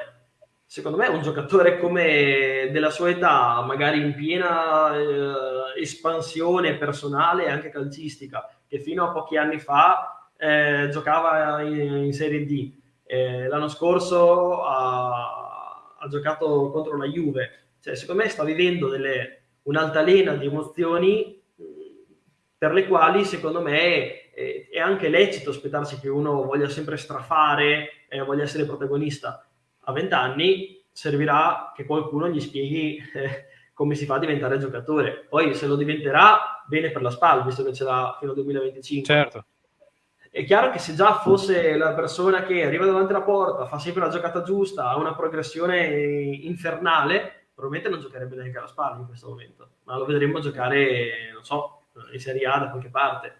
secondo me un giocatore come della sua età, magari in piena eh, espansione personale e anche calcistica, che fino a pochi anni fa eh, giocava in, in, Serie D. Eh, l'anno scorso ha, ha, giocato contro la Juve. Cioè, secondo me sta vivendo delle, un'altalena di emozioni per le quali, secondo me, è, è anche lecito aspettarsi che uno voglia sempre strafare, e voglia essere protagonista a 20 anni servirà che qualcuno gli spieghi eh, come si fa a diventare giocatore. Poi se lo diventerà, bene per la SPAL, visto che ce l'ha fino al 2025. Certo. È chiaro che se già fosse la persona che arriva davanti alla porta, fa sempre la giocata giusta, ha una progressione infernale, probabilmente non giocherebbe neanche alla SPAL in questo momento, ma lo vedremo giocare, non so, in Serie A da qualche parte.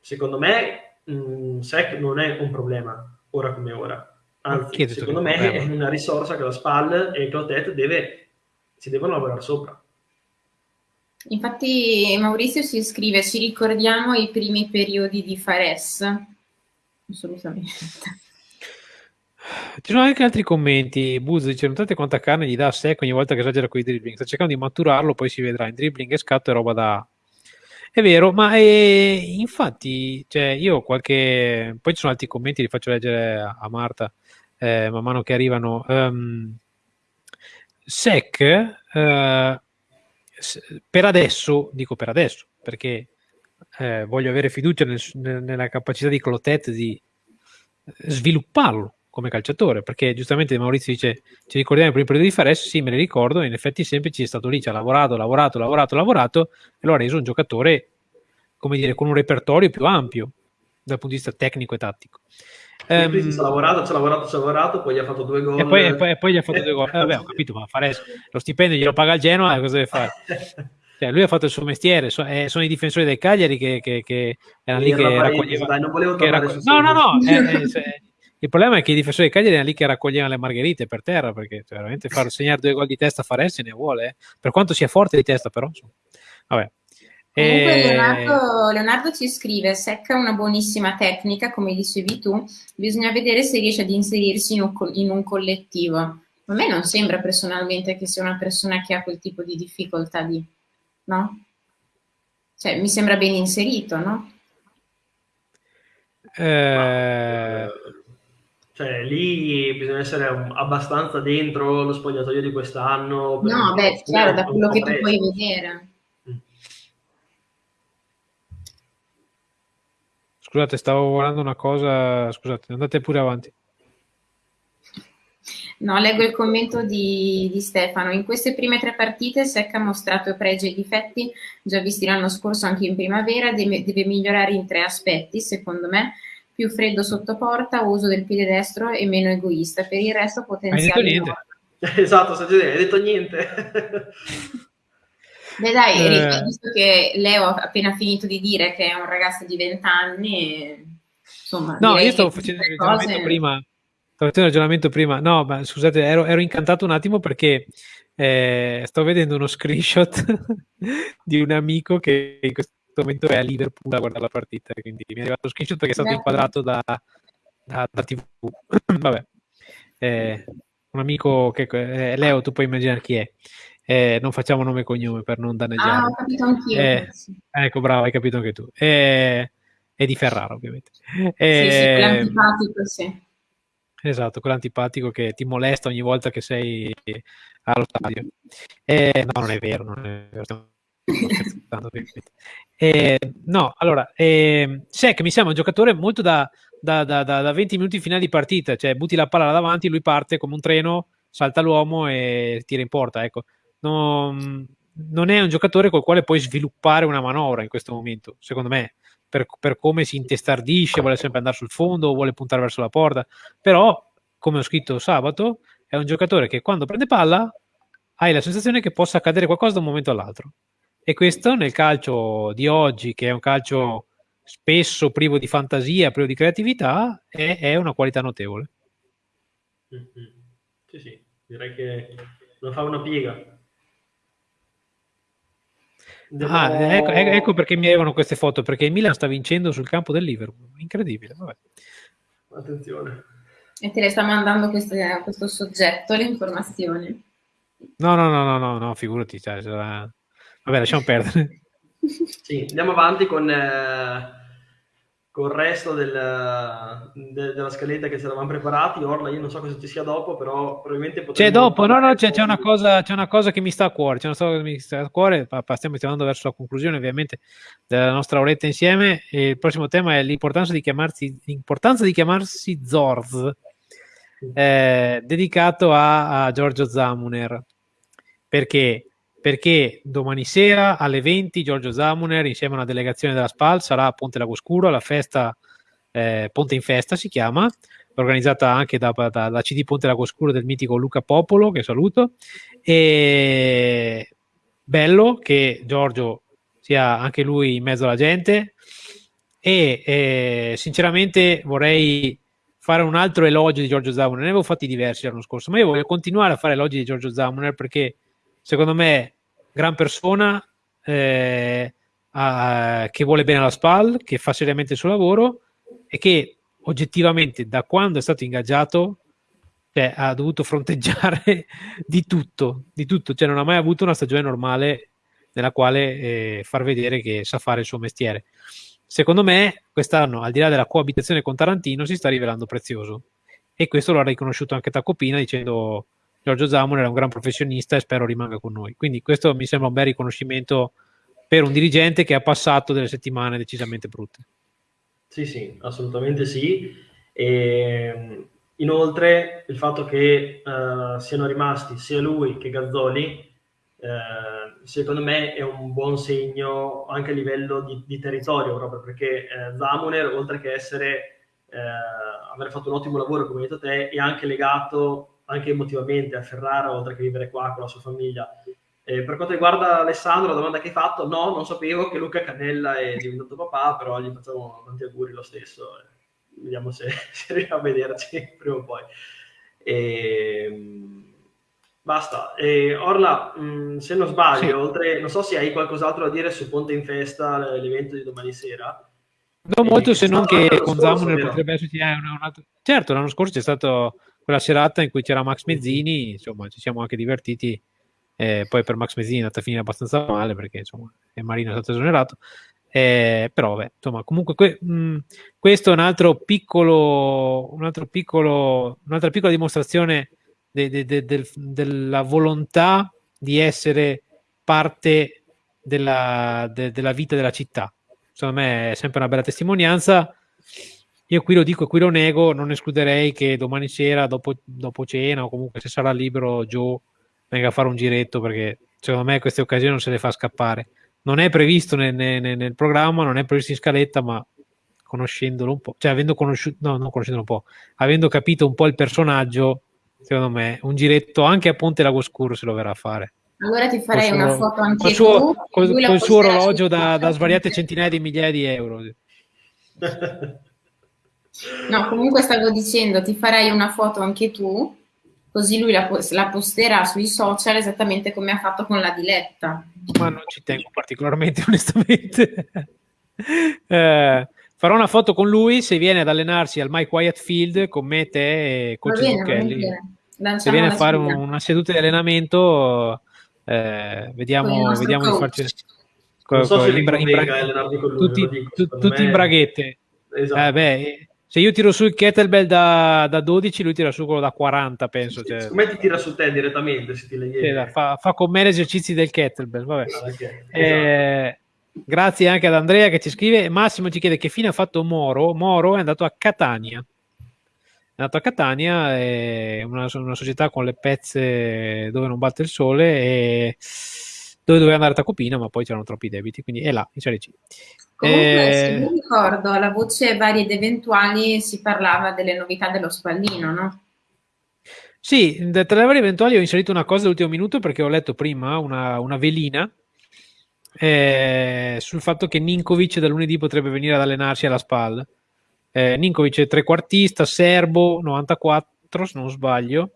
Secondo me, mh, mm, SEC non è un problema, ora come ora Anzi, secondo me è una risorsa che la SPAL e Clotet deve, si devono lavorare sopra. Infatti Maurizio si scrive, ci ricordiamo i primi periodi di Fares? Assolutamente. Ci sono anche altri commenti. Buzz dice: Notate quanta carne gli dà a sé ogni volta che esagera con i dribbling. Sta cercando di maturarlo, poi si vedrà in dribbling e scatto e roba da. È vero, ma è... infatti, cioè, io qualche. Poi ci sono altri commenti, li faccio leggere a Marta eh, man mano che arrivano. Um, SEC eh, per adesso, dico per adesso, perché eh, voglio avere fiducia nel, nella capacità di Clotet di svilupparlo come calciatore, perché giustamente Maurizio dice ci ricordiamo il primo periodo di Fares, sì me ne ricordo, in effetti sempre ci è stato lì, ci ha lavorato, lavorato, lavorato, lavorato e lo ha reso un giocatore, come dire, con un repertorio più ampio dal punto di vista tecnico e tattico. Um, ci ha lavorato, ci ha lavorato, ci ha lavorato, poi gli ha fatto due gol. E poi, e poi, e poi gli ha fatto due gol. Eh, vabbè, ho capito, ma Fares, lo stipendio glielo paga il Genoa, cosa deve fare? Cioè, lui ha fatto il suo mestiere, so, eh, sono i difensori del Cagliari che, che, che erano lì che raccoglievano. No, no, no. Eh, eh, cioè, il problema è che i difensori del Cagliari erano lì che raccoglievano le margherite per terra, perché cioè, veramente far segnare due gol di testa a Fares ne vuole, eh. per quanto sia forte di testa, però. Insomma. Vabbè. Comunque e... Leonardo, Leonardo, ci scrive, Secca una buonissima tecnica, come dicevi tu, bisogna vedere se riesce ad inserirsi in un, in un collettivo. A me non sembra personalmente che sia una persona che ha quel tipo di difficoltà lì no? Cioè, mi sembra ben inserito, no? Eh... Cioè, lì bisogna essere abbastanza dentro lo spogliatoio di quest'anno. No, beh, chiaro, da quello che tu puoi vedere. Mm. Scusate, stavo guardando una cosa. Scusate, andate pure avanti. No, leggo il commento di, di, Stefano. In queste prime tre partite Secca ha mostrato pregi e difetti già visti l'anno scorso anche in primavera, deve, deve, migliorare in tre aspetti, secondo me, più freddo sotto porta, uso del piede destro e meno egoista. Per il resto potenziale... Hai detto niente. Esatto, hai detto niente. Beh dai, eh. visto che Leo ha appena finito di dire che è un ragazzo di 20 anni, insomma... No, io stavo facendo il ragionamento prima Stavo facendo il ragionamento prima. No, ma scusate, ero, ero incantato un attimo perché eh, sto vedendo uno screenshot di un amico che in questo momento è a Liverpool a guardare la partita. Quindi mi è arrivato lo screenshot perché è stato inquadrato da, da, da TV. Vabbè, eh, un amico che eh, Leo, tu puoi immaginare chi è. Eh, non facciamo nome e cognome per non danneggiare. Ah, ho capito anch'io. Eh, ecco, bravo, hai capito anche tu. Eh, è di Ferraro, ovviamente. sì, sì, l'antipatico, sì. Esatto, quell'antipatico che ti molesta ogni volta che sei allo stadio. Eh, no, non è vero, non è vero. Eh, no, allora, eh, Sec mi sembra un giocatore molto da, da, da, da, 20 minuti in finale di partita, cioè butti la palla davanti, lui parte come un treno, salta l'uomo e tira in porta. Ecco. Non, non è un giocatore col quale puoi sviluppare una manovra in questo momento, secondo me per, per, come si intestardisce, vuole sempre andare sul fondo, vuole puntare verso la porta, però come ho scritto sabato, è un giocatore che quando prende palla hai la sensazione che possa accadere qualcosa da un momento all'altro. E questo nel calcio di oggi, che è un calcio spesso privo di fantasia, privo di creatività, è, è una qualità notevole. Mm-hmm. Sì, sì, direi che non fa una piega. Devo... Ah, ecco, ecco, perché mi arrivano queste foto, perché il Milan sta vincendo sul campo del Liverpool. Incredibile, vabbè. Attenzione. E te le sta mandando questo, questo soggetto l'informazione. No, no, no, no, no, no figurati. Cioè, sarà... Vabbè, lasciamo perdere. sì, andiamo avanti con... Eh col resto del, de, della scaletta che ci eravamo preparati. Orla, io non so cosa ci sia dopo, però probabilmente potremmo... C'è dopo, no, no, c'è, c'è, una cosa, c'è una cosa che mi sta a cuore, c'è una cosa che mi sta a cuore, stiamo andando verso la conclusione ovviamente della nostra oretta insieme. E il prossimo tema è l'importanza di chiamarsi, l'importanza di chiamarsi Zorz, eh, dedicato a, a Giorgio Zamuner. Perché? Perché domani sera alle 20 Giorgio Zamuner insieme a una delegazione della SPAL sarà a Ponte Lago Scuro alla festa eh, Ponte in Festa si chiama organizzata anche da, da, da, CD Ponte Lago Scuro del mitico Luca Popolo che saluto. E bello che Giorgio sia anche lui in mezzo alla gente. E eh, sinceramente vorrei fare un altro elogio di Giorgio Zamuner. Ne avevo fatti diversi l'anno scorso ma io voglio continuare a fare elogi di Giorgio Zamuner perché secondo me gran persona eh, a, che vuole bene alla SPAL, che fa seriamente il suo lavoro e che oggettivamente da quando è stato ingaggiato cioè, ha dovuto fronteggiare di tutto, di tutto, cioè non ha mai avuto una stagione normale nella quale eh, far vedere che sa fare il suo mestiere. Secondo me, quest'anno, al di là della coabitazione con Tarantino, si sta rivelando prezioso. E questo lo ha riconosciuto anche Tacopina dicendo Giorgio Zamon era un gran professionista e spero rimanga con noi. Quindi questo mi sembra un bel riconoscimento per un dirigente che ha passato delle settimane decisamente brutte. Sì, sì, assolutamente sì. E inoltre il fatto che uh, siano rimasti sia lui che Gazzoli, uh, secondo me è un buon segno anche a livello di, di territorio, proprio perché uh, Zamuner, oltre che essere, aver fatto un ottimo lavoro, come hai detto te, è anche legato anche emotivamente a Ferrara, oltre che vivere qua con la sua famiglia. Eh, per quanto riguarda Alessandro, la domanda che hai fatto, no, non sapevo che Luca Cannella è diventato papà, però gli facciamo tanti auguri lo stesso. Vediamo se, se riusciamo a vederci prima o poi. E, ehm, basta. E Orla, mh, mm, se non sbaglio, sì. oltre, non so se hai qualcos'altro da dire su Ponte in Festa, l'evento di domani sera. Non molto, se non che con Zamuner potrebbe esserci eh, un, altro... Certo, l'anno scorso c'è stata quella serata in cui c'era Max Mezzini, insomma, ci siamo anche divertiti eh, poi per Max Mezzini è andata a finire abbastanza male perché insomma il Marino è stato esonerato. Eh, però vabbè, insomma, comunque que- mh, mm, questo è un altro piccolo, un altro piccolo, un'altra piccola dimostrazione de- de- de- del, della volontà di essere parte della, della vita della città. Secondo me è sempre una bella testimonianza. Io qui lo dico e qui lo nego, non escluderei che domani sera, dopo, dopo cena o comunque se sarà libero Joe venga a fare un giretto perché secondo me queste occasioni non se le fa scappare. Non è previsto nel, nel, nel programma, non è previsto in scaletta, ma conoscendolo un po', cioè avendo conosciuto, no, non conoscendolo un po', avendo capito un po' il personaggio, secondo me un giretto anche a Ponte Lago Scuro se lo verrà a fare. Allora ti farei una foto anche col suo, tu, col, col suo orologio da, da svariate centinaia di migliaia di euro. No, comunque stavo dicendo, ti farei una foto anche tu così lui la, la, posterà sui social esattamente come ha fatto con la diletta. Ma non ci tengo particolarmente, onestamente. eh, farò una foto con lui se viene ad allenarsi al My Quiet Field con me, te e coach Zucchelli. Se viene a fare un, una seduta di allenamento, eh, vediamo, vediamo di farci. Non so se in bra- in bra- tutti, tutti in braghette. Esatto. Eh, beh, se io tiro su il kettlebell da, da 12, lui tira su quello da 40, penso. Cioè. Come ti tira su te direttamente? Se ti sì, fa, fa, con me gli esercizi del kettlebell. Vabbè. Ah, okay. eh, grazie anche ad Andrea che ci scrive. Massimo ci chiede che fine ha fatto Moro. Moro è andato a Catania. È andato a Catania, è una, una società con le pezze dove non batte il sole e dove doveva andare a Tacopina, ma poi c'erano troppi debiti, quindi è là, in Serie C. Comunque, eh, se mi ricordo, alla voce varie ed eventuali si parlava delle novità dello spallino, no? Sì, tra le varie eventuali ho inserito una cosa all'ultimo minuto perché ho letto prima una, una velina eh, sul fatto che Ninkovic da lunedì potrebbe venire ad allenarsi alla SPAL. Eh, Ninkovic è trequartista, serbo, 94 se non sbaglio,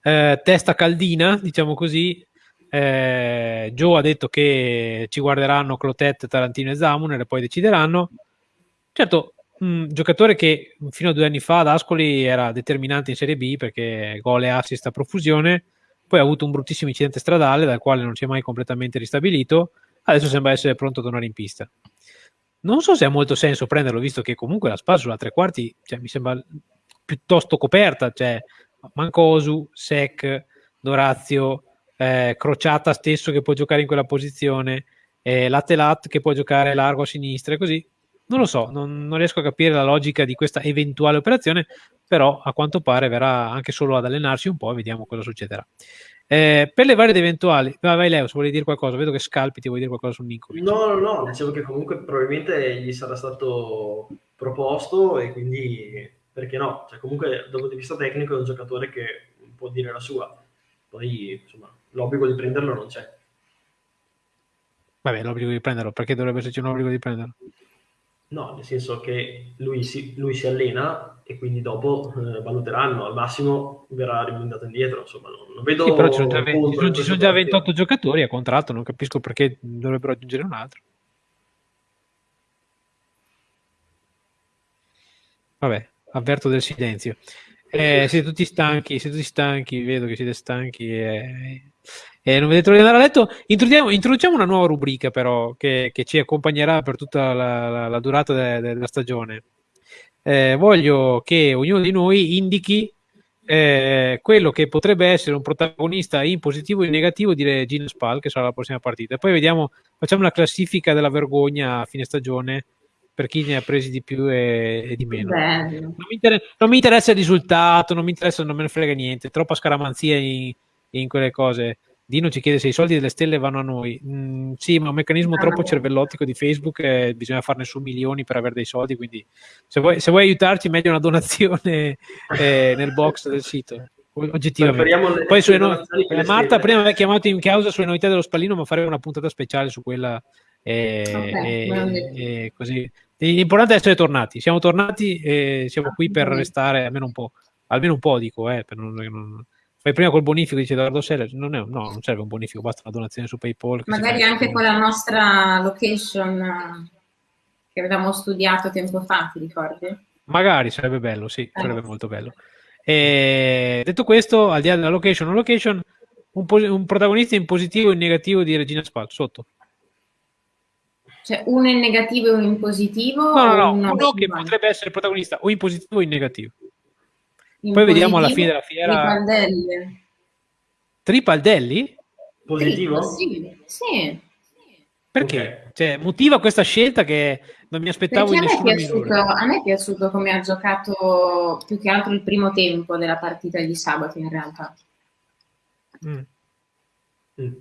eh, testa caldina, diciamo così, eh, Joe ha detto che ci guarderanno Clotet, Tarantino e Zamuner e poi decideranno. Certo, un giocatore che fino a due anni fa ad Ascoli era determinante in Serie B perché gol e assist a profusione, poi ha avuto un bruttissimo incidente stradale dal quale non si è mai completamente ristabilito, adesso sembra essere pronto a tornare in pista. Non so se ha molto senso prenderlo, visto che comunque la spalla sulla tre quarti cioè, mi sembra piuttosto coperta, cioè Mancosu, Sec, Dorazio, eh, Crociata stesso che può giocare in quella posizione, eh, Lattelat che può giocare largo a sinistra e così. Non lo so, non, non, riesco a capire la logica di questa eventuale operazione, però a quanto pare verrà anche solo ad allenarsi un po' e vediamo cosa succederà. Eh, per le varie ed eventuali, vai, vai Leo, se vuoi dire qualcosa, vedo che scalpi, ti vuoi dire qualcosa su Nico. No, no, no, dicevo che comunque probabilmente gli sarà stato proposto e quindi perché no? Cioè, comunque dal punto di vista tecnico è un giocatore che può dire la sua. Poi, insomma, l'obbligo di prenderlo non c'è. Vabbè, l'obbligo di prenderlo, perché dovrebbe esserci un obbligo di prenderlo? No, nel senso che lui si, lui si allena e quindi dopo eh, valuteranno, al massimo verrà rimandato indietro, insomma non, non vedo... Sì, però ci sono, già, 20, ci sono, ci sono già 28 giocatori a contratto, non capisco perché dovrebbero aggiungere un altro. Vabbè, avverto del silenzio. Eh, siete tutti stanchi, siete tutti stanchi, vedo che siete stanchi e e non vedete l'ora di andare a letto. Introduciamo, introduciamo una nuova rubrica, però, che, che ci accompagnerà per tutta la, la, la durata de, de, della stagione. Eh, voglio che ognuno di noi indichi eh, quello che potrebbe essere un protagonista in positivo e in negativo di Regina Spal, che sarà la prossima partita. E poi vediamo, facciamo la classifica della vergogna a fine stagione per chi ne ha presi di più e, e di meno. Non mi, non mi, interessa il risultato, non mi interessa, non me ne frega niente, troppa scaramanzia in, in quelle cose. Dino ci chiede se i soldi delle stelle vanno a noi. Mm, sì, ma è un meccanismo troppo cervellottico di Facebook e bisogna farne su milioni per avere dei soldi, quindi se vuoi, se vuoi aiutarci meglio una donazione eh, nel box del sito oggettivamente. Poi sulle no- eh, Marta prima aveva chiamato in causa sulle novità dello spallino, ma faremo una puntata speciale su quella. E, okay, e, e così. L'importante è essere tornati. Siamo tornati e siamo qui per restare almeno un po'. Almeno un po', dico, eh, per non, non... Fai prima col bonifico, dice Edoardo Seller. Non è, no, non serve un bonifico, basta una donazione su PayPal. Magari anche con la nostra location che avevamo studiato tempo fa, ti ricordi? Magari sarebbe bello, sì, eh. sarebbe molto bello. E detto questo, al di là della location o location, un, un, protagonista in positivo e in negativo di Regina Spal, sotto. Cioè uno in negativo e uno in positivo? No, no, no, uno, uno che potrebbe essere protagonista o in positivo o in negativo. In Poi vediamo alla fine della fiera. Tripaldelli. Tripaldelli? Positivo? Sì, sì. Perché? Okay. Cioè, motiva questa scelta che non mi aspettavo Perché in nessuna a me, piaciuto, a me è piaciuto come ha giocato più che altro il primo tempo della partita di sabato in realtà. Mm. Mm.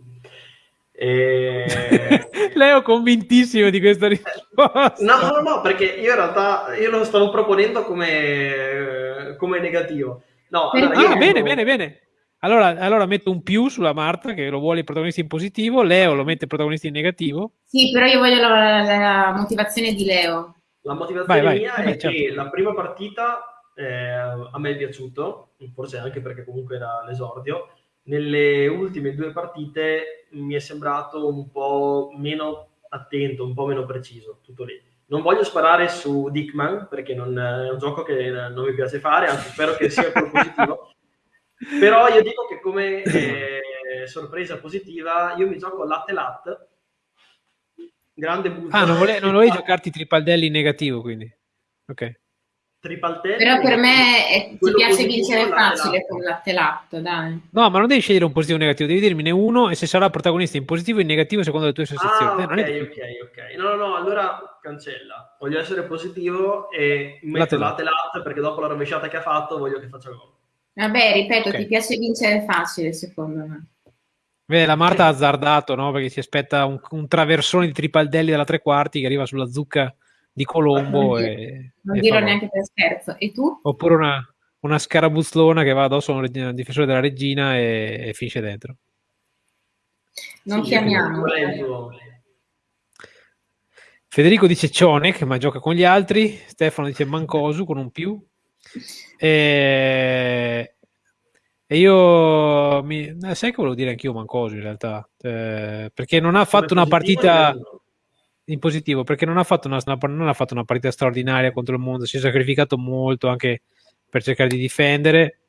E... Leo convintissimo di questa risposta. No, no, no, perché io in realtà io lo stavo proponendo come, come negativo. No, allora, ah, bene, bene, bene. Allora, allora, metto un più sulla Marta che lo vuole il protagonista in positivo, Leo lo mette il protagonista in negativo. Sì, però io voglio la, la motivazione di Leo. La motivazione vai, mia vai. è certo. che la prima partita eh, a me è piaciuto, forse anche perché comunque era l'esordio. Nelle ultime due partite mi è sembrato un po' meno attento, un po' meno preciso, tutto lì. Non voglio sparare su Dickman perché non, è un gioco che non mi piace fare, anzi spero che sia positivo. Però io dico che come eh, sorpresa positiva, io mi gioco latte latte, grande buzzo. Ah, non, vole- non volevi giocarti tripaldelli in negativo, quindi. Ok. Tripaldelli. Però per me è, ti piace vincere facile latte. con latte latte, dai. No, ma non devi scegliere un positivo o un negativo, devi dirmene uno e se sarà protagonista in positivo o in negativo secondo le tue sensazioni. Ah, ok, eh, ok, ok. No, no, no, allora cancella. Voglio essere positivo e metto latte latte, latte perché dopo la rovesciata che ha fatto voglio che faccia gol. Vabbè, ripeto, okay. ti piace vincere facile, secondo me. Beh, la Marta ha azzardato, no? Perché si aspetta un, un, traversone di Tripaldelli dalla tre quarti che arriva sulla zucca di Colombo. Non, e, non dirò neanche per scherzo. E tu? Oppure una, una scarabuzzlona che va addosso a un difensore della regina e, e finisce dentro. Non sì, chiamiamo. Federico dice Cionek, ma gioca con gli altri. Stefano dice Mancosu con un più. E, e io mi, eh, sai che volevo dire anch'io Mancoso in realtà, eh, perché non ha fatto una partita in positivo, perché non ha, fatto una, non ha fatto una partita straordinaria contro il mondo, si è sacrificato molto anche per cercare di difendere.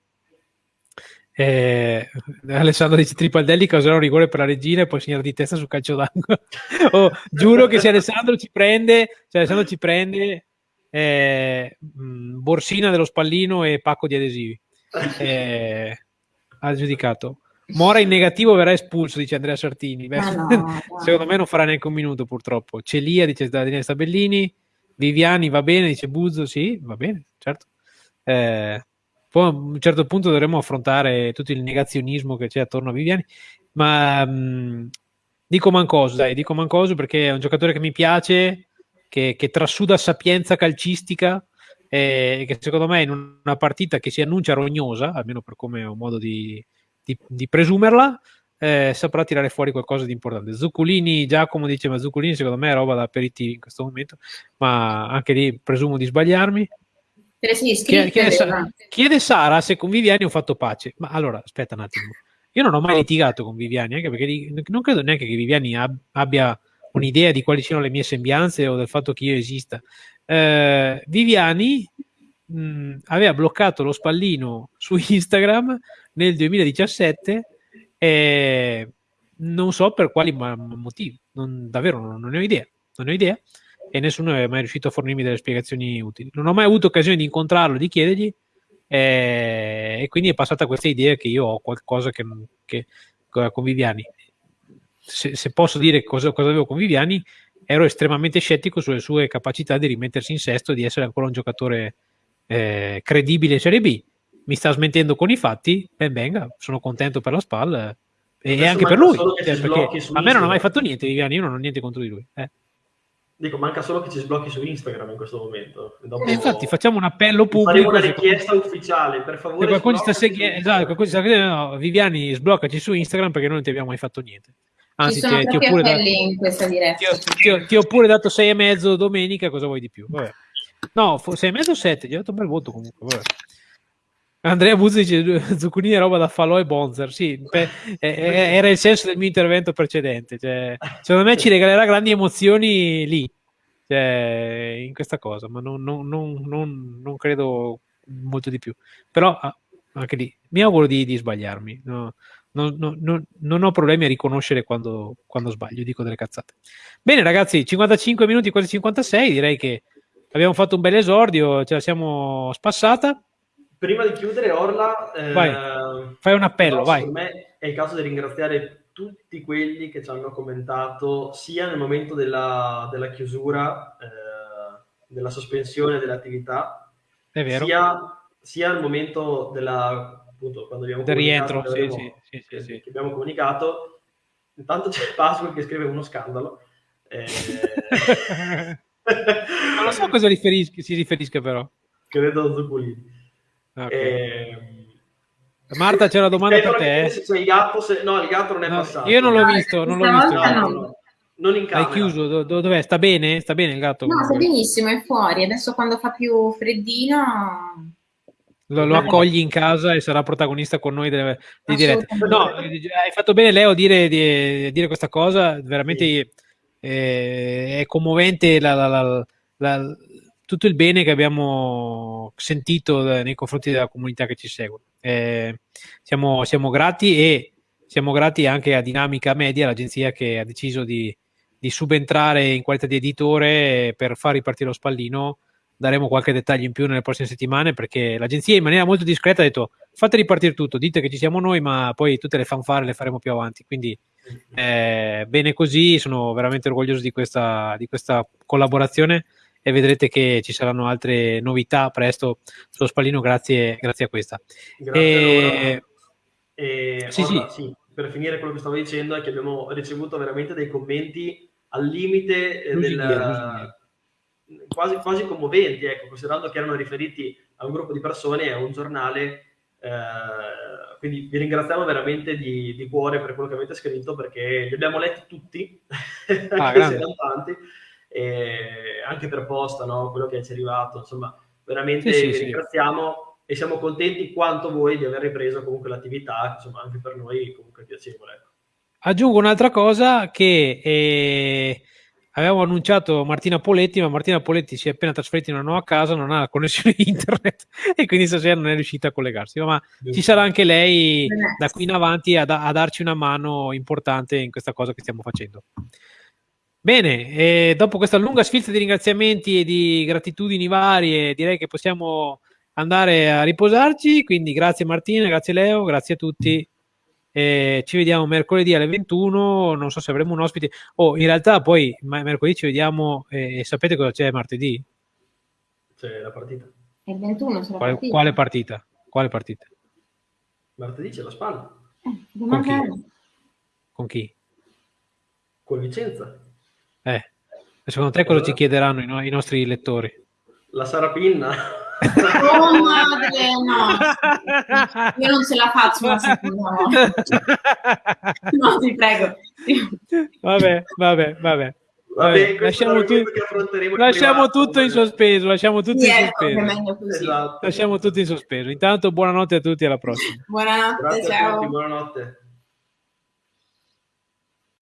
Eh, Alessandro dice Tripaldelli causerà un rigore per la regina e poi segnare di testa sul calcio d'angolo. oh, giuro che se Alessandro ci prende, se Alessandro ci prende eh, borsina dello spallino e pacco di adesivi. Eh, ha giudicato. Mora in negativo verrà espulso, dice Andrea Sartini. Beh, no, no. secondo me non farà neanche un minuto, purtroppo. Celia, dice Daniele Stabellini. Viviani va bene, dice Buzzo. Sì, va bene, certo. Eh, poi a un certo punto dovremo affrontare tutto il negazionismo che c'è attorno a Viviani. Ma mh, dico Mancoso, dai, dico Mancoso perché è un giocatore che mi piace che, che trasuda sapienza calcistica e che secondo me in una partita che si annuncia rognosa, almeno per come ho modo di, di, di presumerla, eh, saprà tirare fuori qualcosa di importante. Zuccolini, Giacomo dice, ma Zuccolini secondo me è roba da aperitivi in questo momento, ma anche lì presumo di sbagliarmi. Chiede, chiede, chiede, Sara se con Viviani ho fatto pace. Ma allora, aspetta un attimo. Io non ho mai litigato con Viviani, anche perché non credo neanche che Viviani ab- abbia un'idea di quali siano le mie sembianze o del fatto che io esista. Eh, Viviani mh, aveva bloccato lo spallino su Instagram nel 2017 e non so per quali motivi, non, davvero non, non, ne ho idea, non ne ho idea e nessuno è mai riuscito a fornirmi delle spiegazioni utili. Non ho mai avuto occasione di incontrarlo, di chiedergli eh, e quindi è passata questa idea che io ho qualcosa che, che con Viviani se, se, posso dire cosa, cosa avevo con Viviani, ero estremamente scettico sulle sue capacità di rimettersi in sesto e di essere ancora un giocatore eh, credibile in Serie B. Mi sta smentendo con i fatti, ben venga, sono contento per la SPAL eh, e anche per lui, cioè, perché a me non ha mai fatto niente Viviani, io non ho niente contro di lui. Eh. Dico, manca solo che ci sblocchi su Instagram in questo momento. Dopo... Eh, infatti, facciamo un appello pubblico. Faremo una richiesta ufficiale, per favore. qualcuno sta seguendo, esatto, no, Viviani, sbloccaci su Instagram perché noi non ti abbiamo mai fatto niente. Anzi, ti, ti, ho pure dato, in questa diretta. Ti, ti, ti ho pure dato sei e mezzo domenica, cosa vuoi di più? Vabbè. No, sei e mezzo o sette, gli ho dato un bel voto comunque. Vabbè. Andrea Buzzi dice Zucchini è roba da falò e bonzer. Sì, pe- era il senso del mio intervento precedente. Cioè, secondo me ci regalerà grandi emozioni lì, cioè, in questa cosa, ma non, non, non, non, credo molto di più. Però ah, anche lì mi auguro di, di sbagliarmi. No? Non, ho problemi a riconoscere quando, quando sbaglio, dico delle cazzate. Bene, ragazzi, 55 minuti, quasi 56. Direi che abbiamo fatto un bel esordio, ce la siamo spassata prima di chiudere, Orla, eh, fai un appello, vai. Per me è il caso di ringraziare tutti quelli che ci hanno commentato sia nel momento della, della chiusura, eh, della sospensione dell'attività, sia, sia nel momento della, appunto, quando abbiamo del rientro, sì, sì, sì, sì, che abbiamo comunicato. Intanto c'è Pasqua che scrive uno scandalo. Eh... non lo so a cosa riferisca, si riferisca però. Credo a Zuccolini. Okay. Eh, Marta, c'è una domanda per te. Se il gatto, se... No, il gatto non è no, passato. Io non l'ho visto, non l'ho visto. No. Non in camera. Hai chiuso? Do- dov'è? Sta bene? Sta bene il gatto? No, sta benissimo, è fuori. Adesso quando fa più freddino... Lo, lo accogli in casa e sarà protagonista con noi delle, di dirette. No, hai fatto bene Leo dire, di, dire questa cosa, veramente sì. eh, è commovente la, la, la, la tutto il bene che abbiamo sentito nei confronti della comunità che ci segue. Eh, siamo, siamo, grati e siamo grati anche a Dinamica Media, l'agenzia che ha deciso di, di subentrare in qualità di editore per far ripartire lo spallino. Daremo qualche dettaglio in più nelle prossime settimane perché l'agenzia in maniera molto discreta ha detto fate ripartire tutto, dite che ci siamo noi, ma poi tutte le fanfare le faremo più avanti. Quindi eh, bene così, sono veramente orgoglioso di questa, di questa collaborazione e vedrete che ci saranno altre novità presto sullo spallino grazie, grazie a questa. Grazie e... sì, sì. sì, per finire quello che stavo dicendo è che abbiamo ricevuto veramente dei commenti al limite eh, del, quasi, quasi commoventi, ecco, considerando che erano riferiti a un gruppo di persone e a un giornale. Eh, quindi vi ringraziamo veramente di, di, cuore per quello che avete scritto perché li abbiamo letti tutti, ah, anche se erano tanti e anche per posta, no? quello che ci è arrivato, insomma, veramente sì, vi sì, ringraziamo sì. e siamo contenti quanto voi di aver ripreso comunque l'attività, insomma, anche per noi comunque piacevole. Ecco. Aggiungo un'altra cosa che eh, avevamo annunciato Martina Poletti, ma Martina Poletti si è appena trasferita in una nuova casa, non ha la connessione internet e quindi stasera non è riuscita a collegarsi, ma ci sarà anche lei da qui in avanti a, a darci una mano importante in questa cosa che stiamo facendo. Bene, e dopo questa lunga sfilza di ringraziamenti e di gratitudini varie, direi che possiamo andare a riposarci. Quindi grazie Martina, grazie Leo, grazie a tutti. E ci vediamo mercoledì alle 21. Non so se avremo un ospite. Oh, in realtà poi mercoledì ci vediamo. E sapete cosa c'è martedì? C'è la partita. Il 21 c'è la quale, partita. Quale partita? Quale partita? Martedì c'è la spalla. Eh, Con chi? Con chi? Con Vicenza. Eh, secondo te cosa ci chiederanno i, no- i nostri lettori? La sarapinna. Oh madre, no. Io non ce la faccio una seconda volta. No, ti prego. Vabbè, vabbè, vabbè. Vabbè, lasciamo, tu- lasciamo tutto in sospeso, lasciamo tutto sì, in sospeso. Esatto. Lasciamo tutto in sospeso. Intanto buonanotte a tutti, alla prossima. Buonanotte, Grazie ciao. Tutti, buonanotte.